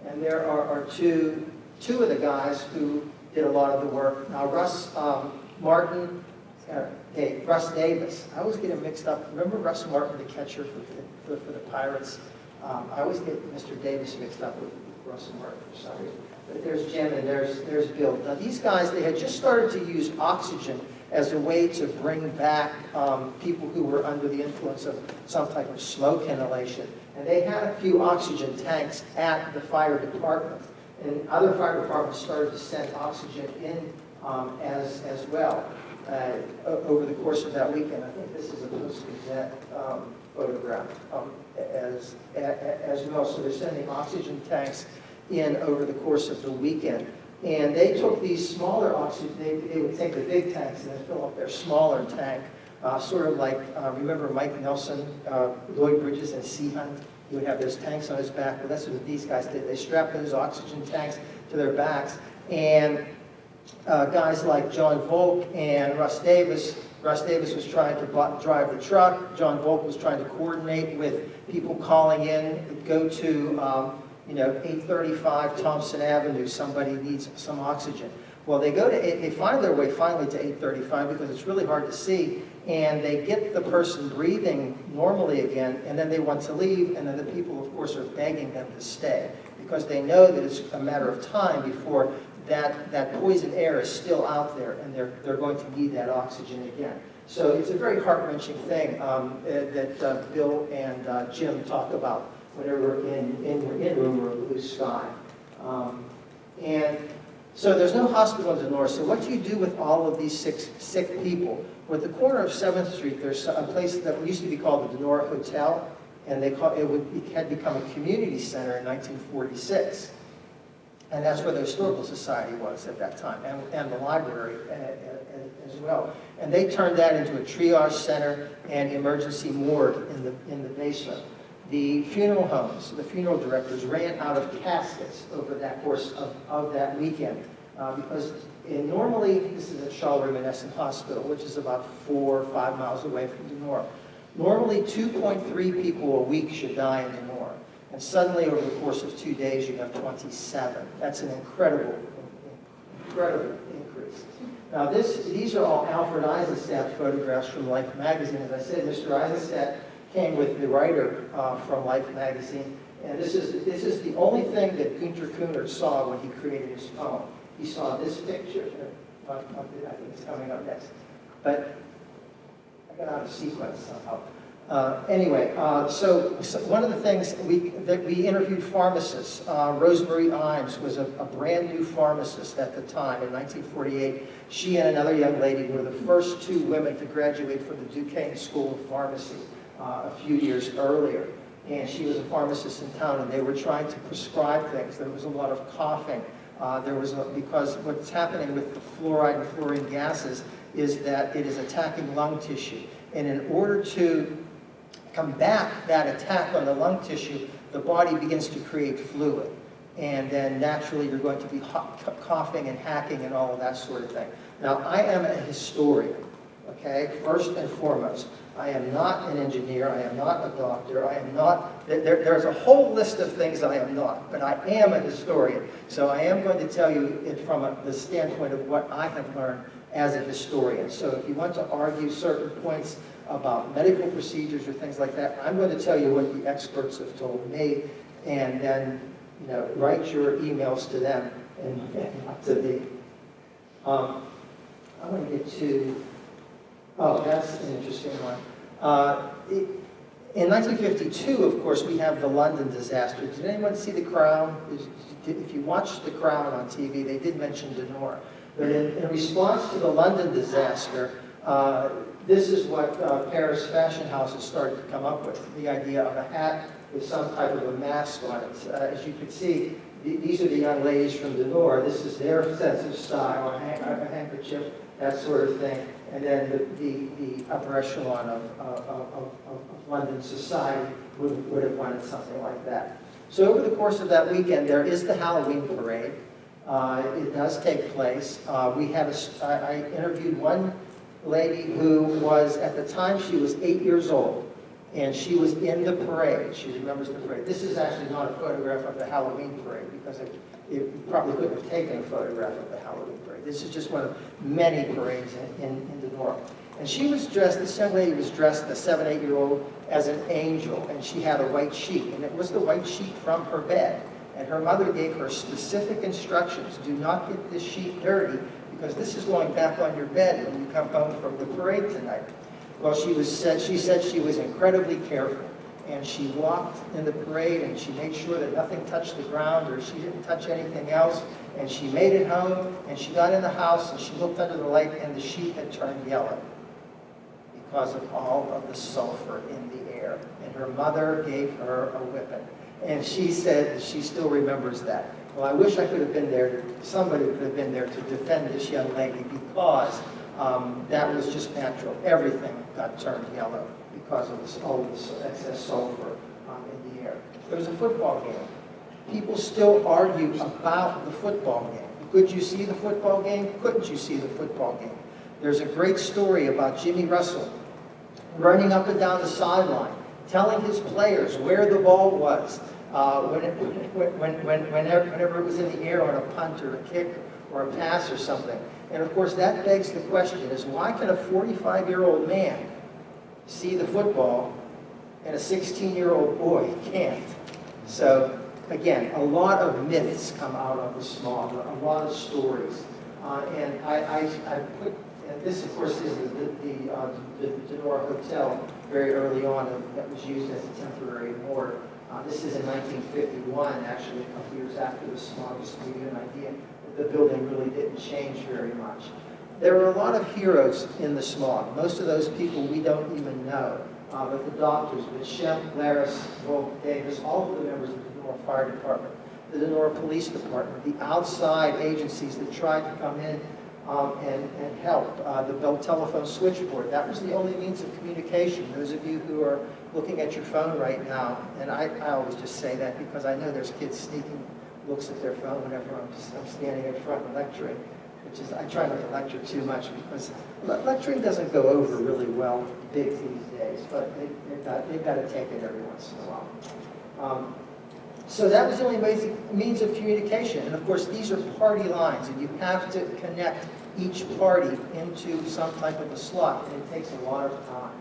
And there are, are two, two of the guys who did a lot of the work. Now, Russ um, Martin, uh, hey, Russ Davis, I always get him mixed up. Remember Russ Martin, the catcher for, for, for the Pirates? Um, I always get Mr. Davis mixed up with Martin for reason. But there's Jim and there's, there's Bill. Now, these guys, they had just started to use oxygen as a way to bring back um, people who were under the influence of some type of smoke inhalation. And they had a few oxygen tanks at the fire department. And other fire departments started to send oxygen in um, as, as well uh, over the course of that weekend. I think this is a Post-Gazette um, photograph um, as, as well. So they're sending oxygen tanks in over the course of the weekend. And they took these smaller oxygen, they, they would take the big tanks and then fill up their smaller tank, uh, sort of like, uh, remember Mike Nelson, uh, Lloyd Bridges and Sea Hunt? He would have those tanks on his back. Well, that's what these guys did. They strapped those oxygen tanks to their backs. And uh, guys like John Volk and Russ Davis, Russ Davis was trying to drive the truck. John Volk was trying to coordinate with people calling in, go to um, you know, 835 Thompson Avenue, somebody needs some oxygen. Well, they go to, they find their way finally to 835 because it's really hard to see, and they get the person breathing normally again, and then they want to leave, and then the people, of course, are begging them to stay because they know that it's a matter of time before that, that poison air is still out there, and they're, they're going to need that oxygen again. So it's a very heart-wrenching thing um, that uh, Bill and uh, Jim talk about whenever we're in, in, in Rumor of Blue Sky. Um, and so there's no hospital in Donora. So what do you do with all of these sick, sick people? Well, at the corner of 7th Street, there's a place that used to be called the Donora Hotel, and they call, it, would, it had become a community center in 1946. And that's where the Historical Society was at that time, and, and the library as well. And they turned that into a triage center and emergency morgue in the, in the basement. The funeral homes, the funeral directors ran out of caskets over that course of, of that weekend. uh, because in, normally, this is at Charleroi-Monessen Hospital, which is about four or five miles away from Donora. Normally, 2.3 people a week should die in Donora. And suddenly, over the course of two days, you have 27. That's an incredible, incredible increase. Now, this, these are all Alfred Eisenstaedt photographs from Life magazine. As I said, Mr. Eisenstaedt came with the writer uh, from Life magazine. And this is, this is the only thing that Günter Kunert saw when he created his poem. He saw this picture. I think it's coming up next. But I got out of sequence somehow. Uh, anyway, uh, so, so, one of the things we, that we interviewed pharmacists, uh, Rosemary Imes was a, a, brand new pharmacist at the time in 1948. She and another young lady were the first two women to graduate from the Duquesne School of Pharmacy uh, a few years earlier. And she was a pharmacist in town and they were trying to prescribe things. There was a lot of coughing. Uh, there was a, because what's happening with the fluoride and fluorine gases is that it is attacking lung tissue. And in order to combat that attack on the lung tissue, the body begins to create fluid. And then naturally you're going to be coughing and hacking and all of that sort of thing. Now, I am a historian, okay, first and foremost. I am not an engineer, I am not a doctor, I am not, there, there's a whole list of things I am not, but I am a historian. So I am going to tell you it from a, the standpoint of what I have learned as a historian. So if you want to argue certain points about medical procedures or things like that, I'm going to tell you what the experts have told me, and then you know, write your emails to them and, not to me. Um, I want to get to, oh, that's an interesting one. Uh, it, in 1952, of course, we have the London disaster. Did anyone see The Crown? If you watched The Crown on TV, they did mention Donora. But in, in response to the London disaster, uh, this is what uh, Paris fashion houses started to come up with, the idea of a hat with some type of a mask on it. Uh, as you can see, th these are the young ladies from Donora. This is their sense of style, a, hand a handkerchief, that sort of thing. And then the, the, the upper echelon of, of, of, of, London society would, would have wanted something like that. So over the course of that weekend, there is the Halloween parade. Uh, it does take place. Uh, we have a, I, I interviewed one lady who was, at the time, she was eight years old, and she was in the parade. She remembers the parade. This is actually not a photograph of the Halloween parade, because it, it probably couldn't have taken a photograph of the Halloween parade. This is just one of many parades in, in, in the north. And she was dressed, this young lady was dressed, a seven, eight-year-old, as an angel, and she had a white sheet, and it was the white sheet from her bed. And her mother gave her specific instructions, do not get this sheet dirty, because this is going back on your bed when you come home from the parade tonight. Well, she was said, she said she was incredibly careful. And she walked in the parade and she made sure that nothing touched the ground or she didn't touch anything else. And she made it home and she got in the house and she looked under the light and the sheet had turned yellow because of all of the sulfur in the air. And her mother gave her a whipping. And she said she still remembers that. Well, I wish I could have been there, somebody could have been there to defend this young lady because um, that was just natural. Everything got turned yellow because of this, all this excess sulfur um, in the air. There was a football game. People still argue about the football game. Could you see the football game? Couldn't you see the football game? There's a great story about Jimmy Russell running up and down the sideline, telling his players where the ball was, uh, when it, when, when, when, whenever, whenever it was in the air on a punt or a kick or a pass or something. And of course, that begs the question is why can a 45-year-old man see the football and a 16-year-old boy can't? So again, a lot of myths come out of the smog, a lot of stories. Uh, and I, I, I put, this of course is the, the, uh, the, the Donora Hotel very early on that was used as a temporary morgue. Uh, this is in 1951, actually, a couple years after the smog, just to give you an idea the building really didn't change very much. There were a lot of heroes in the smog. Most of those people we don't even know. Uh, but the doctors, but Schempp, Laris, Volk, Davis, all of the members of the North Fire Department, the Lenore Police Department, the outside agencies that tried to come in um, and, and help. Uh, the Bell Telephone Switchboard, that was the only means of communication. Those of you who are looking at your phone right now, and I, I always just say that because I know there's kids sneaking looks at their phone whenever I'm, just, I'm standing in front and lecturing, which is, I try not to lecture too much because le- lecturing doesn't go over really well big these days, but they, they've got, they've got to take it every once in a while. Um, so that was the only basic means of communication. And of course, these are party lines, and you have to connect each party into some type of a slot, and it takes a lot of time.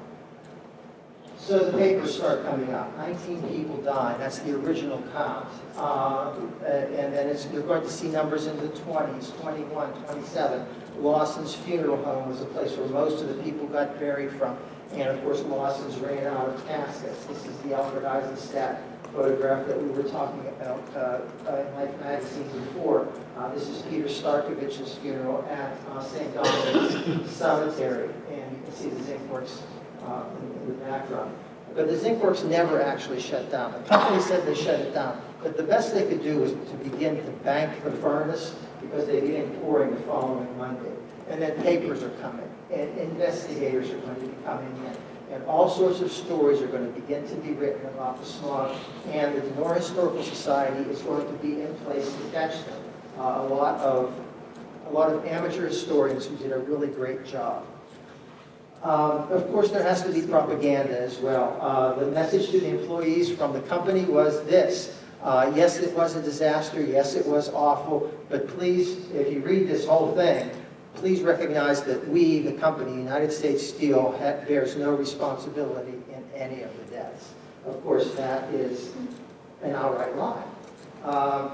So the papers start coming out. 19 people died. That's the original count. Uh, and then you're going to see numbers in the 20s, 21, 27. Lawson's Funeral Home was a place where most of the people got buried from. And of course, Lawson's ran out of caskets. This is the Albert Eisenstaedt photograph that we were talking about uh, uh, in Life magazine before. Uh, this is Peter Starkovich's funeral at uh, St. Dominic's Cemetery. And you can see the zinc works uh, in, in the background. But the zinc works never actually shut down. The company said they shut it down. But the best they could do was to begin to bank the furnace because they began pouring the following Monday. And then papers are coming, and investigators are going to be coming in. And all sorts of stories are going to begin to be written about the smog. And the Donora Historical Society is going to be in place to catch them. Uh, a lot of a lot of amateur historians who did a really great job. Um, Of course, there has to be propaganda as well. Uh, The message to the employees from the company was this. uh, Yes, it was a disaster, yes, it was awful, but please, if you read this whole thing, please recognize that we, the company, United States Steel, bears no responsibility in any of the deaths. Of course, that is an outright lie. Um,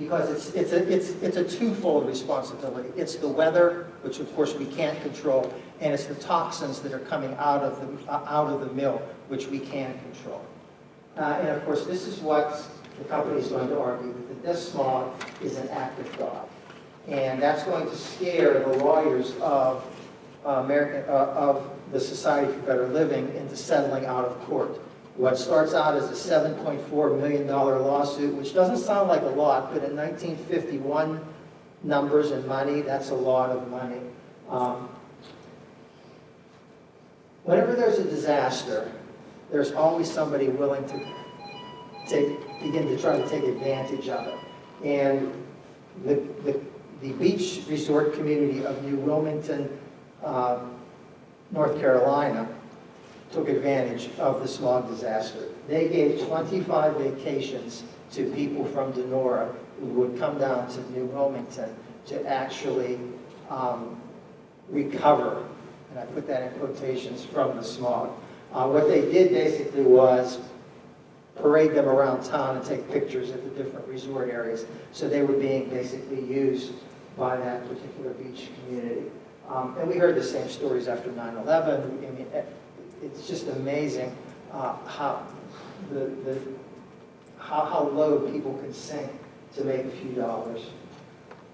because it's, it's, a, it's, it's a twofold responsibility. It's the weather, which of course we can't control, and it's the toxins that are coming out of the, uh, out of the mill, which we can control. Uh, and of course, this is what the company is going to argue, that this smog is an act of God. And that's going to scare the lawyers of uh, American, of the Society for Better Living into settling out of court. What starts out as a $7.4 million lawsuit, which doesn't sound like a lot, but in 1951 numbers and money, that's a lot of money. Um, whenever there's a disaster, there's always somebody willing to take, begin to try to take advantage of it. And the, the, the beach resort community of New Wilmington, uh, North Carolina, took advantage of the smog disaster. They gave 25 vacations to people from Donora who would come down to New Wilmington to actually um, recover, and I put that in quotations, from the smog. Uh, what they did basically was parade them around town and take pictures at the different resort areas. So they were being basically used by that particular beach community. Um, and we heard the same stories after 9/11. I mean, it's just amazing uh, how the, the how, how low people can sink to make a few dollars.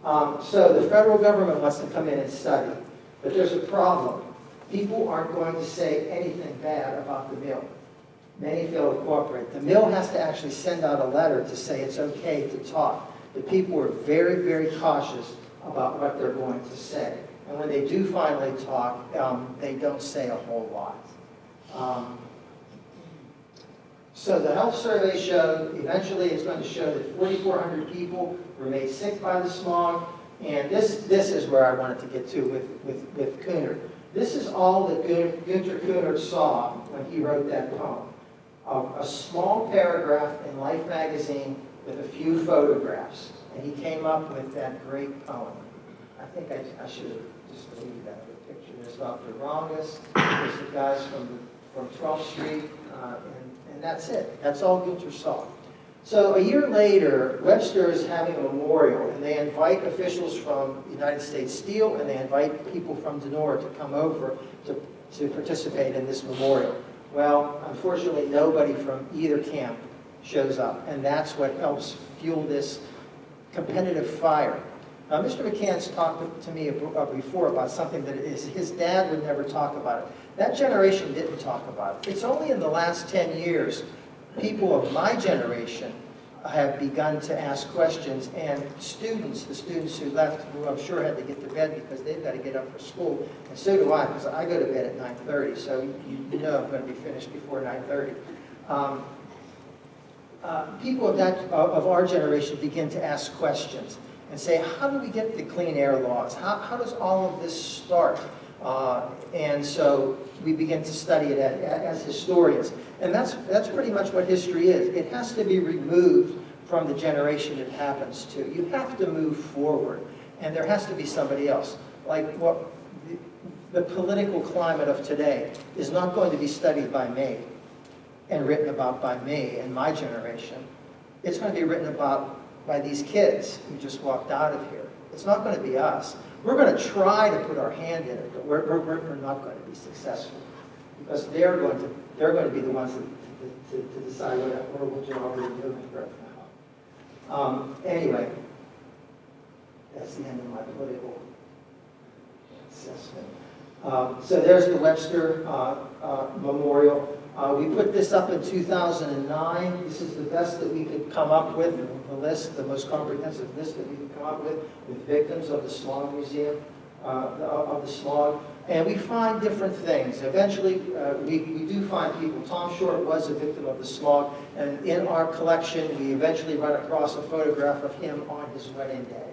Um, so the federal government wants to come in and study, but there's a problem. People aren't going to say anything bad about the mill. Many fail to cooperate. The mill has to actually send out a letter to say it's okay to talk. The people are very, very cautious about what they're going to say. And when they do finally talk, um, they don't say a whole lot. Um, so the health survey showed, eventually it's going to show that 4,400 people were made sick by the smog. And this, this is where I wanted to get to with, with, with Kunert. This is all that Gunter Kunert saw when he wrote that poem. Um, a small paragraph in Life magazine with a few photographs. And he came up with that great poem. I think I, I should have just deleted that picture. There's Dr. Rongaus, there's the guys from, from 12th Street, uh, and, and that's it. That's all Gunter saw. So a year later, Webster is having a memorial, and they invite officials from United States Steel, and they invite people from Donora to come over to, to participate in this memorial. Well, unfortunately, nobody from either camp shows up, and that's what helps fuel this competitive fire. Now, Mr. McCann's talked to me uh, before about something that is, his dad would never talk about it. That generation didn't talk about it. It's only in the last 10 years, people of my generation have begun to ask questions, and students, the students who left, who I'm sure had to get to bed because they've got to get up for school, and so do I, because I go to bed at 9:30, so you know I'm going to be finished before 9:30. Um, uh, People of that, of our generation begin to ask questions and say, how do we get the clean air laws? How, how does all of this start? Uh, And so we begin to study it as historians. And that's, that's pretty much what history is. It has to be removed from the generation it happens to. You have to move forward, and there has to be somebody else. Like what, the- political climate of today is not going to be studied by me and written about by me and my generation. It's going to be written about by these kids who just walked out of here. It's not going to be us. We're going to try to put our hand in it, but we're, we're, we're not going to successful because they're going to, they're going to be the ones to, to, to decide what that horrible job we're doing right now. Um, anyway, that's the end of my political assessment. Um, So there's the Webster uh, uh, Memorial. Uh, We put this up in 2009. This is the best that we could come up with, the list, the most comprehensive list that we could come up with, with victims of the Smog Museum, uh, of of the smog. And we find different things. Eventually, uh, we we do find people. Tom Short was a victim of the smog, and in our collection, we eventually run across a photograph of him on his wedding day.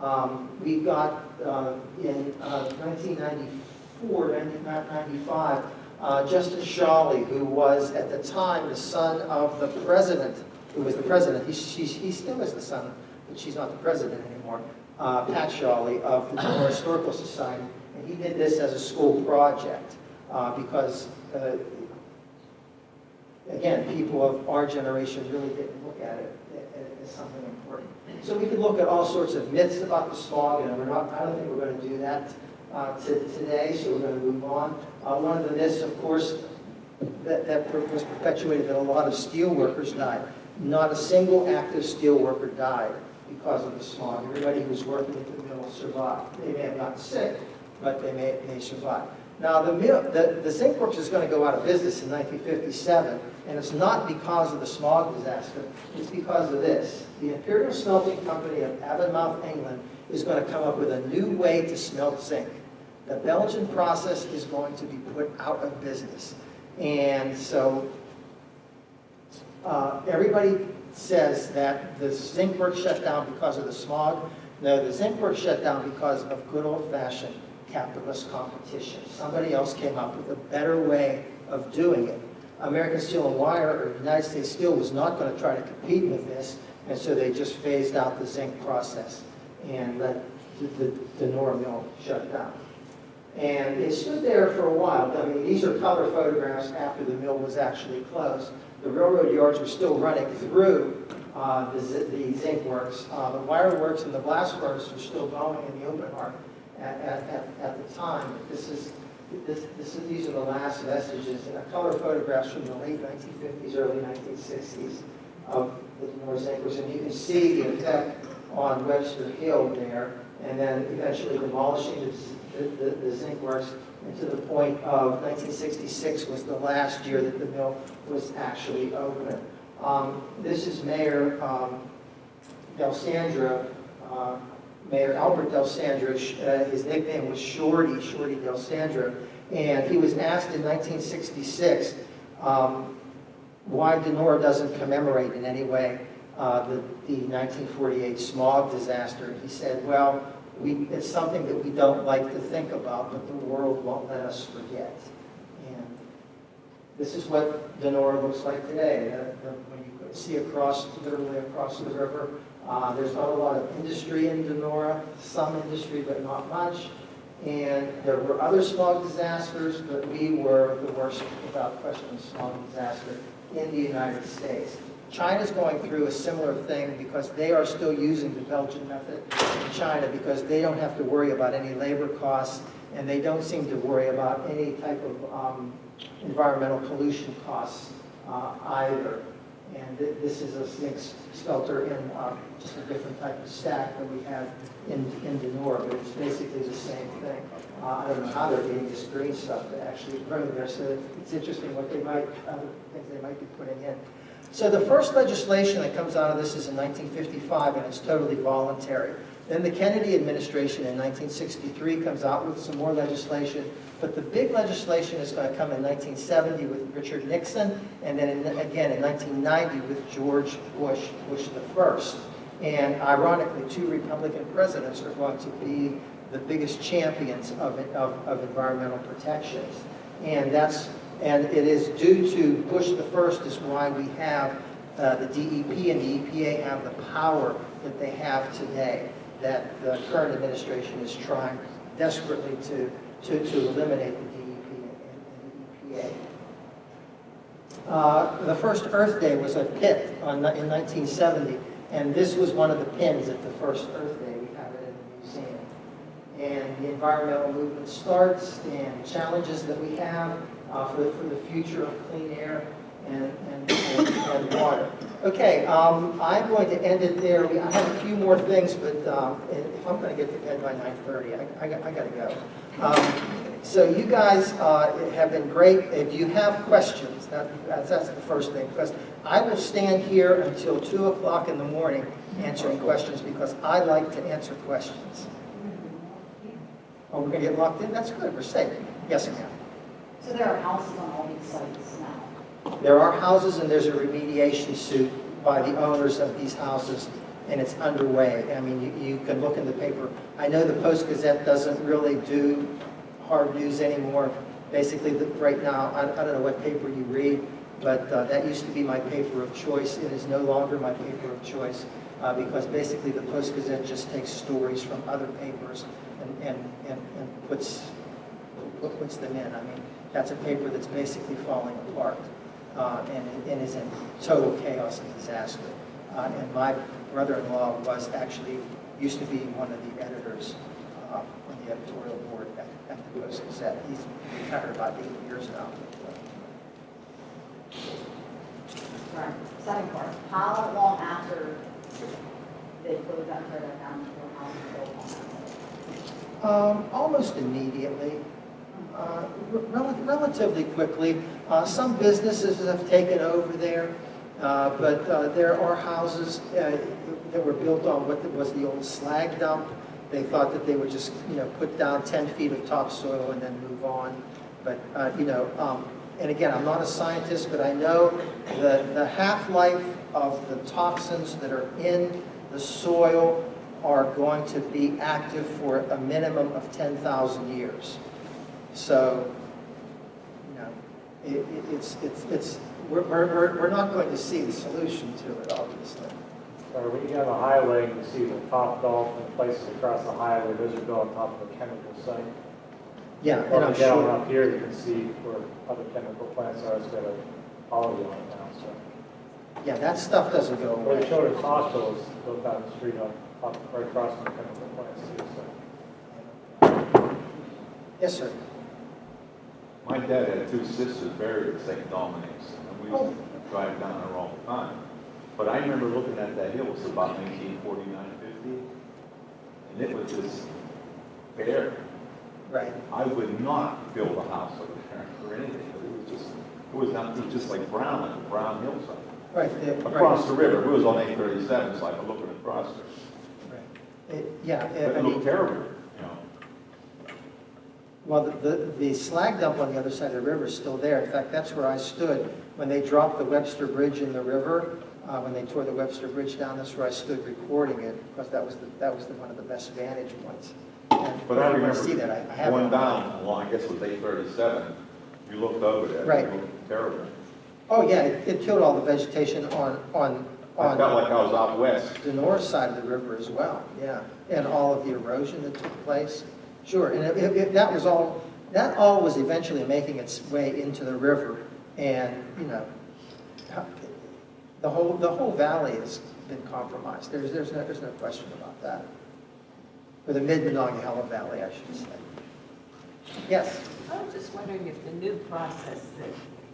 Um, We got, uh, in uh, 1994, 1995, uh, Justice Shawley, who was at the time the son of the president, who was the president, he, she, he still is the son, but she's not the president anymore, uh, Pat Shawley of the Historical Society. He did this as a school project uh, because, uh, again, people of our generation really didn't look at it as something important. So we could look at all sorts of myths about the smog, and we're not, I don't think we're going to do that uh, to- today, so we're going to move on. Uh, One of the myths, of course, that, that was perpetuated that a lot of steel workers died. Not a single active steel worker died because of the smog. Everybody who was working at the mill survived. They may have gotten sick, but they may, may survive. Now, the the, the zinc works is going to go out of business in 1957, and it's not because of the smog disaster, it's because of this. The Imperial Smelting Company of Avonmouth, England, is going to come up with a new way to smelt zinc. The Belgian process is going to be put out of business. And so uh, everybody says that the zinc works shut down because of the smog. No, the zinc works shut down because of good old-fashioned capitalist competition. Somebody else came up with a better way of doing it. American Steel and Wire, or United States Steel, was not going to try to compete with this, and so they just phased out the zinc process and let the, the, the Nora mill shut down. And it stood there for a while. I mean, these are color photographs after the mill was actually closed. The railroad yards were still running through uh, the, the zinc works. Uh, the wire works and the blast furnace were still going in the open hearth at, at, at, at the time. This is, this, this is, these are the last vestiges, uh, color photographs from the late 1950s, early 1960s of the zinc works. And you can see the effect on Webster Hill there, and then eventually demolishing the the, the, zinc works, and to the point of 1966 was the last year that the mill was actually open. Um, this is Mayor um, Del Sandra, uh, Mayor Albert Del Sandra. Uh, his nickname was Shorty, Shorty Del Sandra, and he was asked in 1966 um, why Donora doesn't commemorate in any way uh, the, the 1948 smog disaster. He said, well, we, it's something that we don't like to think about, but the world won't let us forget. And this is what Donora looks like today. The- the- When you see across, literally across the river, uh, there's not a lot of industry in Donora, some industry, but not much. And there were other smog disasters, but we were the worst, without question, smog disaster in the United States. China's going through a similar thing because they are still using the Belgian method in China because they don't have to worry about any labor costs and they don't seem to worry about any type of um, environmental pollution costs uh, either. And thi- this is a zinc smelter in uh, just a different type of stack than we have in, in Donora, but it's basically the same thing. Uh, I don't know how they're getting this green stuff to actually grow there, so it's interesting what they might, other things they might be putting in. So the first legislation that comes out of this is in 1955, and it's totally voluntary. Then the Kennedy administration in 1963 comes out with some more legislation, but the big legislation is going to come in 1970 with Richard Nixon, and then in, again in 1990 with George Bush, Bush the first. And ironically, two Republican presidents are going to be the biggest champions of, of, of environmental protections. And that's, and it is due to Bush the first is why we have uh, the DEP and the EPA have the power that they have today, that the current administration is trying desperately to, to, to eliminate the DEP and, the EPA. Uh, the first Earth Day was a pit on, in 1970, and this was one of the pins at the first Earth Day. We have it in the museum. And the environmental movement starts, and challenges that we have uh, for, for the future of clean air and, and, and, water. Okay, um, I'm going to end it there. I have a few more things, but um, if I'm going to get to bed by 9:30, I, I, got, I got to go. Um, so you guys uh, have been great. If you have questions, that, that's, that's the first thing. Because I will stand here until 2 o'clock in the morning answering questions because I like to answer questions. Oh, we're going to get locked in? That's good. We're safe. Yes, ma'am. So there are houses on all these sites now? There are houses and there's a remediation suit by the owners of these houses and it's underway. I mean, you, you can look in the paper. I know the Post-Gazette doesn't really do hard news anymore. Basically, the, right now, I, I don't know what paper you read, but uh, that used to be my paper of choice. It is no longer my paper of choice uh, because basically the Post-Gazette just takes stories from other papers and, and, and, and puts, puts them in. I mean, that's a paper that's basically falling apart uh, and, and is in total chaos and disaster. Uh, and my brother-in-law was actually, used to be one of the editors uh, on the editorial board at, at the Post-Gazette. He's retired about eight years now. Right. Second part, how long after they closed that down to how that? Um, almost immediately, uh, rel relatively quickly. Uh, some businesses have taken over there, uh, but uh, there are houses uh, that were built on what was the old slag dump. They thought that they would just, you know, put down 10 feet of topsoil and then move on. But, you know, um, and again, I'm not a scientist, but I know that the half-life of the toxins that are in the soil are going to be active for a minimum of 10,000 years. So, you know, it, it, it's, it's, it's, we're, we're, we're not going to see the solution to it, obviously. Or when you get on the highway, you see the Topgolf and places across the highway, those are built on top of a chemical site. Yeah, and I'm if you get on sure, up here, you can see where other chemical plants are, it's got a poly on it now, so. yeah, that stuff doesn't go Where the away. children's hospital is built down the street up, up right across from the chemical plants too, so. Yes, sir. My dad had two sisters buried at St. Dominic's, and we used to drive down there all the time. But I remember looking at that hill, it was about 1949, 50, and it was just bare. Right. I would not build a house over there or anything, but it was just, it was not, it was just like brown, like a brown hillside. Right. the- Across right, the river, it was on 837, so I could look across there. right. It- Yeah, it mean, looked terrible, you know. Well, the, the the slag dump on the other side of the river is still there. In fact, that's where I stood when they dropped the Webster Bridge in the river. Uh, when they tore the Webster Bridge down, that's where I stood recording it because that was the, that was the, one of the best vantage points. And But I remember see that. I, I going down along, I guess it was 837, you looked over there, Right. it looked terrible. Oh yeah, it, it killed all the vegetation on on on. I felt like I was out west. the north side of the river as well. Yeah, and all of the erosion that took place. Sure, and it, it, it- that was all. That all was eventually making its way into the river, and you know, the whole the whole valley has been compromised. There's there's no there's no question about that. Or the mid Monongahela Valley, I should say. Yes. I was just wondering if the new process that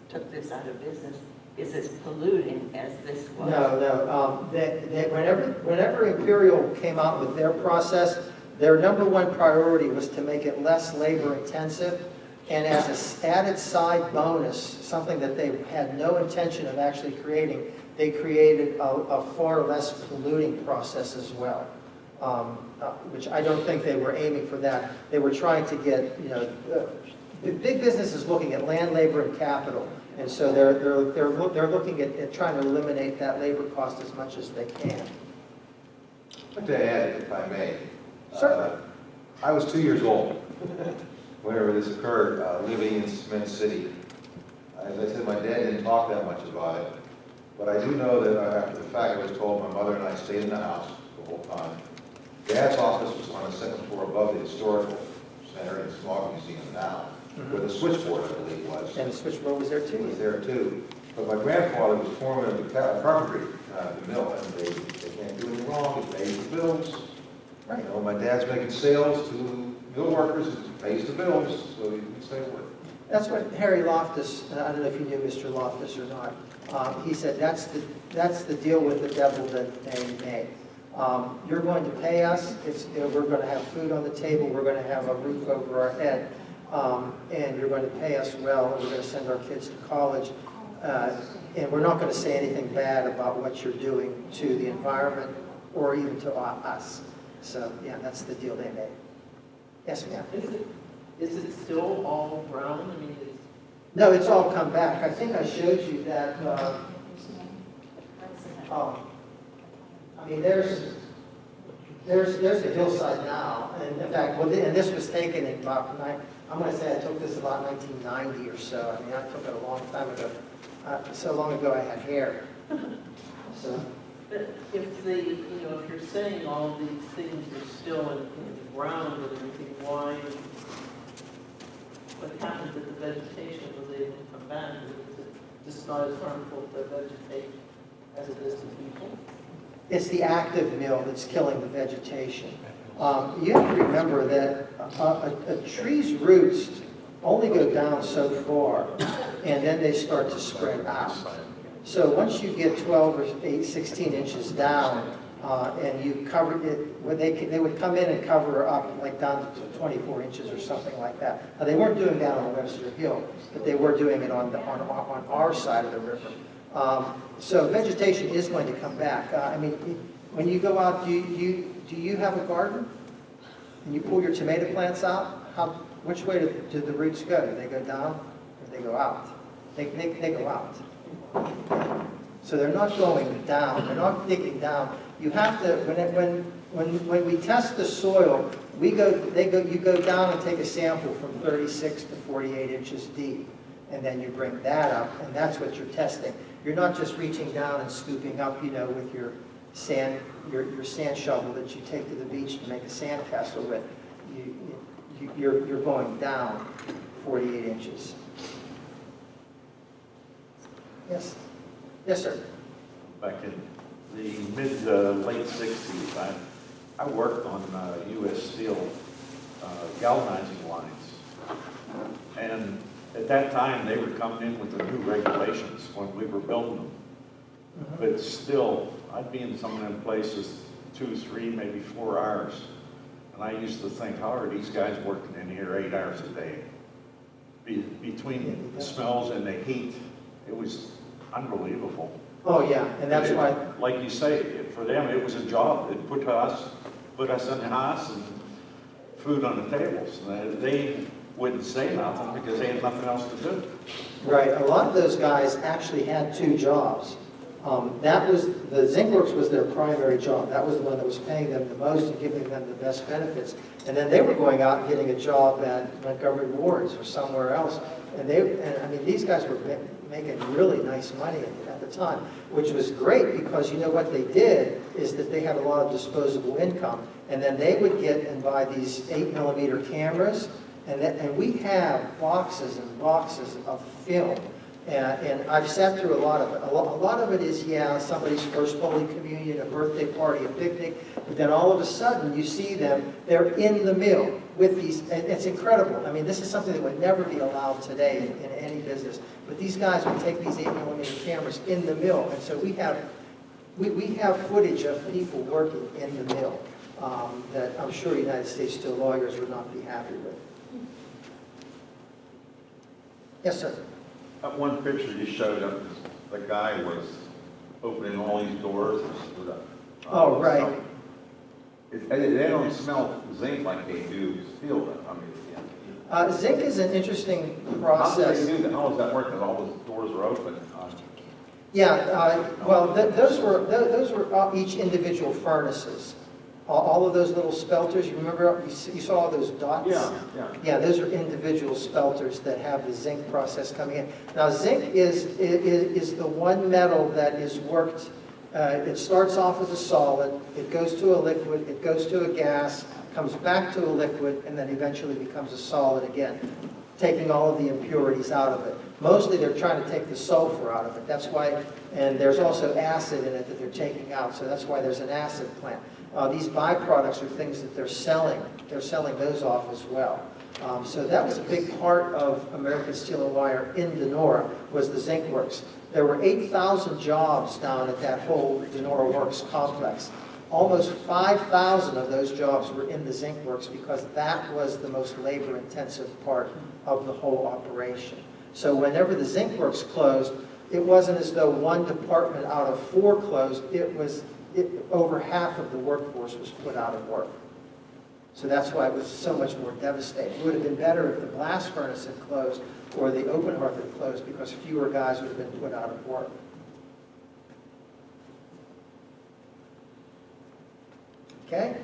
took this out of business is as polluting as this was? No, no. Um, they, they, whenever, whenever Imperial came out with their process, their number one priority was to make it less labor intensive And as an added side bonus, something that they had no intention of actually creating, they created a, a far less polluting process as well. Um, uh, which I don't think they were aiming for that. They were trying to get, you know, uh, big business is looking at land, labor, and capital. And so they're, they're, they're, loo- they're looking at, at trying to eliminate that labor cost as much as they can. Like to add, if I may. Certainly. I was two years old whenever this occurred, uh, living in Cement City. As I said, my dad didn't talk that much about it, but I do know that after the fact, I was told my mother and I stayed in the house the whole time. Dad's office was on the second floor above the historical center and smog museum now, where the switchboard, I believe, was. And the switchboard was there He was there too. But my grandfather was foreman of the ca- carpentry, uh, the mill, and they, they can't do anything wrong, he pays the bills. You know, my dad's making sales to mill workers, pays the bills, so he can stay working. That's what Harry Loftus, and I don't know if you knew Mr. Loftus or not, um, he said, that's the, that's the deal with the devil that they made. Um, You're going to pay us, it's, you know, we're going to have food on the table, we're going to have a roof over our head, um, and you're going to pay us well, and we're going to send our kids to college. Uh, And we're not going to say anything bad about what you're doing to the environment or even to us. So, yeah, that's the deal they made. Yes, ma'am? Is it, is it still all brown? I mean, it's No, it's all come back. I think I showed you that, uh, oh, I mean, there's, there's, there's the hillside now. And in fact, well, and this was taken in about, I'm gonna say I took this about 1990 or so. I mean, I took it a long time ago. Uh, So long ago I had hair. So, But if the, you know, if you're saying all these things are still in, in the ground and everything, why, what happened to the vegetation, was able to come back? Is it just not as harmful to vegetate as it is to people? It's the active mill that's killing the vegetation. Um, You have to remember that a, a- a tree's roots only go down so far, and then they start to spread out. So once you get 12 or 8, 16 inches down, uh, and you cover it, they, they would come in and cover up like down to 24 inches or something like that. Now, they weren't doing that on Webster Hill, but they were doing it on the, on, on our side of the river. Um, So vegetation is going to come back. Uh, I mean, when you go out, do you, do you, do you have a garden? And you pull your tomato plants out, how, which way do, do the roots go? Do they go down or do they go out? They, they, they go out. So they're not going down, they're not digging down. You have to, when, it- when, when, when we test the soil, we go, they go, you go down and take a sample from 36 to 48 inches deep, and then you bring that up, and that's what you're testing. You're not just reaching down and scooping up, you know, with your sand, your, your sand shovel that you take to the beach to make a sand castle with. You, you, you're, you're going down 48 inches. Yes? Yes, sir. back in the mid, uh, late sixties, I, I worked on, uh, US Steel, uh, galvanizing lines. And at that time, they were coming in with the new regulations when we were building them. But still, I'd be in some of them places two, three, maybe four hours. And I used to think, how are these guys working in here eight hours a day? Be, between the smells and the heat, it was unbelievable. Oh, yeah, and that's it- why, Like you say, for them, it was a job. It put us, put us in the house and food on the tables. And They wouldn't say nothing because they had nothing else to do. right, a lot of those guys actually had two jobs. Um, That was, the zinc works was their primary job. That was the one that was paying them the most and giving them the best benefits. And then they were going out and getting a job at Montgomery Wards or somewhere else. And they, and I mean, these guys were making really nice money at the time, which was great because you know what they did is that they had a lot of disposable income. And then they would get and buy these eight millimeter cameras and that, and we have boxes and boxes of film. And, and I've sat through a lot of it. A lot, a lot of it is, yeah, somebody's first Holy Communion, a birthday party, a picnic. But then all of a sudden, you see them, they're in the mill with these, and it's incredible. I mean, this is something that would never be allowed today in, in any business. But these guys would take these eight millimeter cameras in the mill. And so we have, we, we have footage of people working in the mill um, that I'm sure United States Steel lawyers would not be happy with. Yes, sir. That one picture you showed up, the guy was opening all these doors and stood up. Oh, right. It- They they don't smell zinc like they do steel. I mean, yeah. Uh, Zinc is an interesting How do process. they do that? How does that work? Because all the doors are open. Yeah, uh, well, th- those were, th- those were uh, each individual furnaces. All- All of those little spelters, you remember, you saw all those dots? Yeah, yeah. Yeah, those are individual spelters that have the zinc process coming in. Now, zinc is, i- i- is the one metal that is worked, uh, it starts off as a solid, it goes to a liquid, it goes to a gas, comes back to a liquid, and then eventually becomes a solid again, taking all of the impurities out of it. Mostly, they're trying to take the sulfur out of it. That's why, and there's also acid in it that they're taking out, so that's why there's an acid plant. Uh, These byproducts are things that they're selling. They're selling those off as well. Um, So that was a big part of American Steel and Wire in Donora, was the zinc works. There were 8,000 jobs down at that whole Donora Works complex. Almost 5,000 of those jobs were in the zinc works because that was the most labor-intensive part of the whole operation. So whenever the zinc works closed, it wasn't as though one department out of four closed, it was, it, over half of the workforce was put out of work. So that's why it was so much more devastating. It would have been better if the blast furnace had closed or the open hearth had closed because fewer guys would have been put out of work. Okay?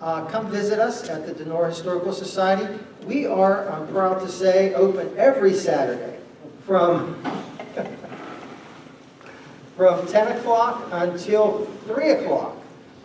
Uh, Come visit us at the Donora Historical Society. We are, I'm proud to say, open every Saturday from, *laughs* from 10 o'clock until 3 o'clock.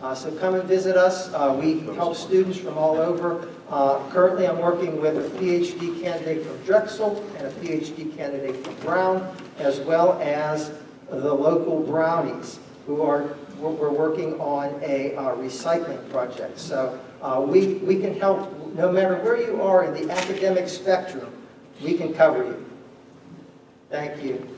Uh, So come and visit us. Uh, We help students from all over. Uh, Currently, I'm working with a PhD candidate from Drexel and a PhD candidate from Brown, as well as the local Brownies, who are, we're working on a uh, recycling project. So uh, we, we can help, no matter where you are in the academic spectrum, we can cover you. Thank you.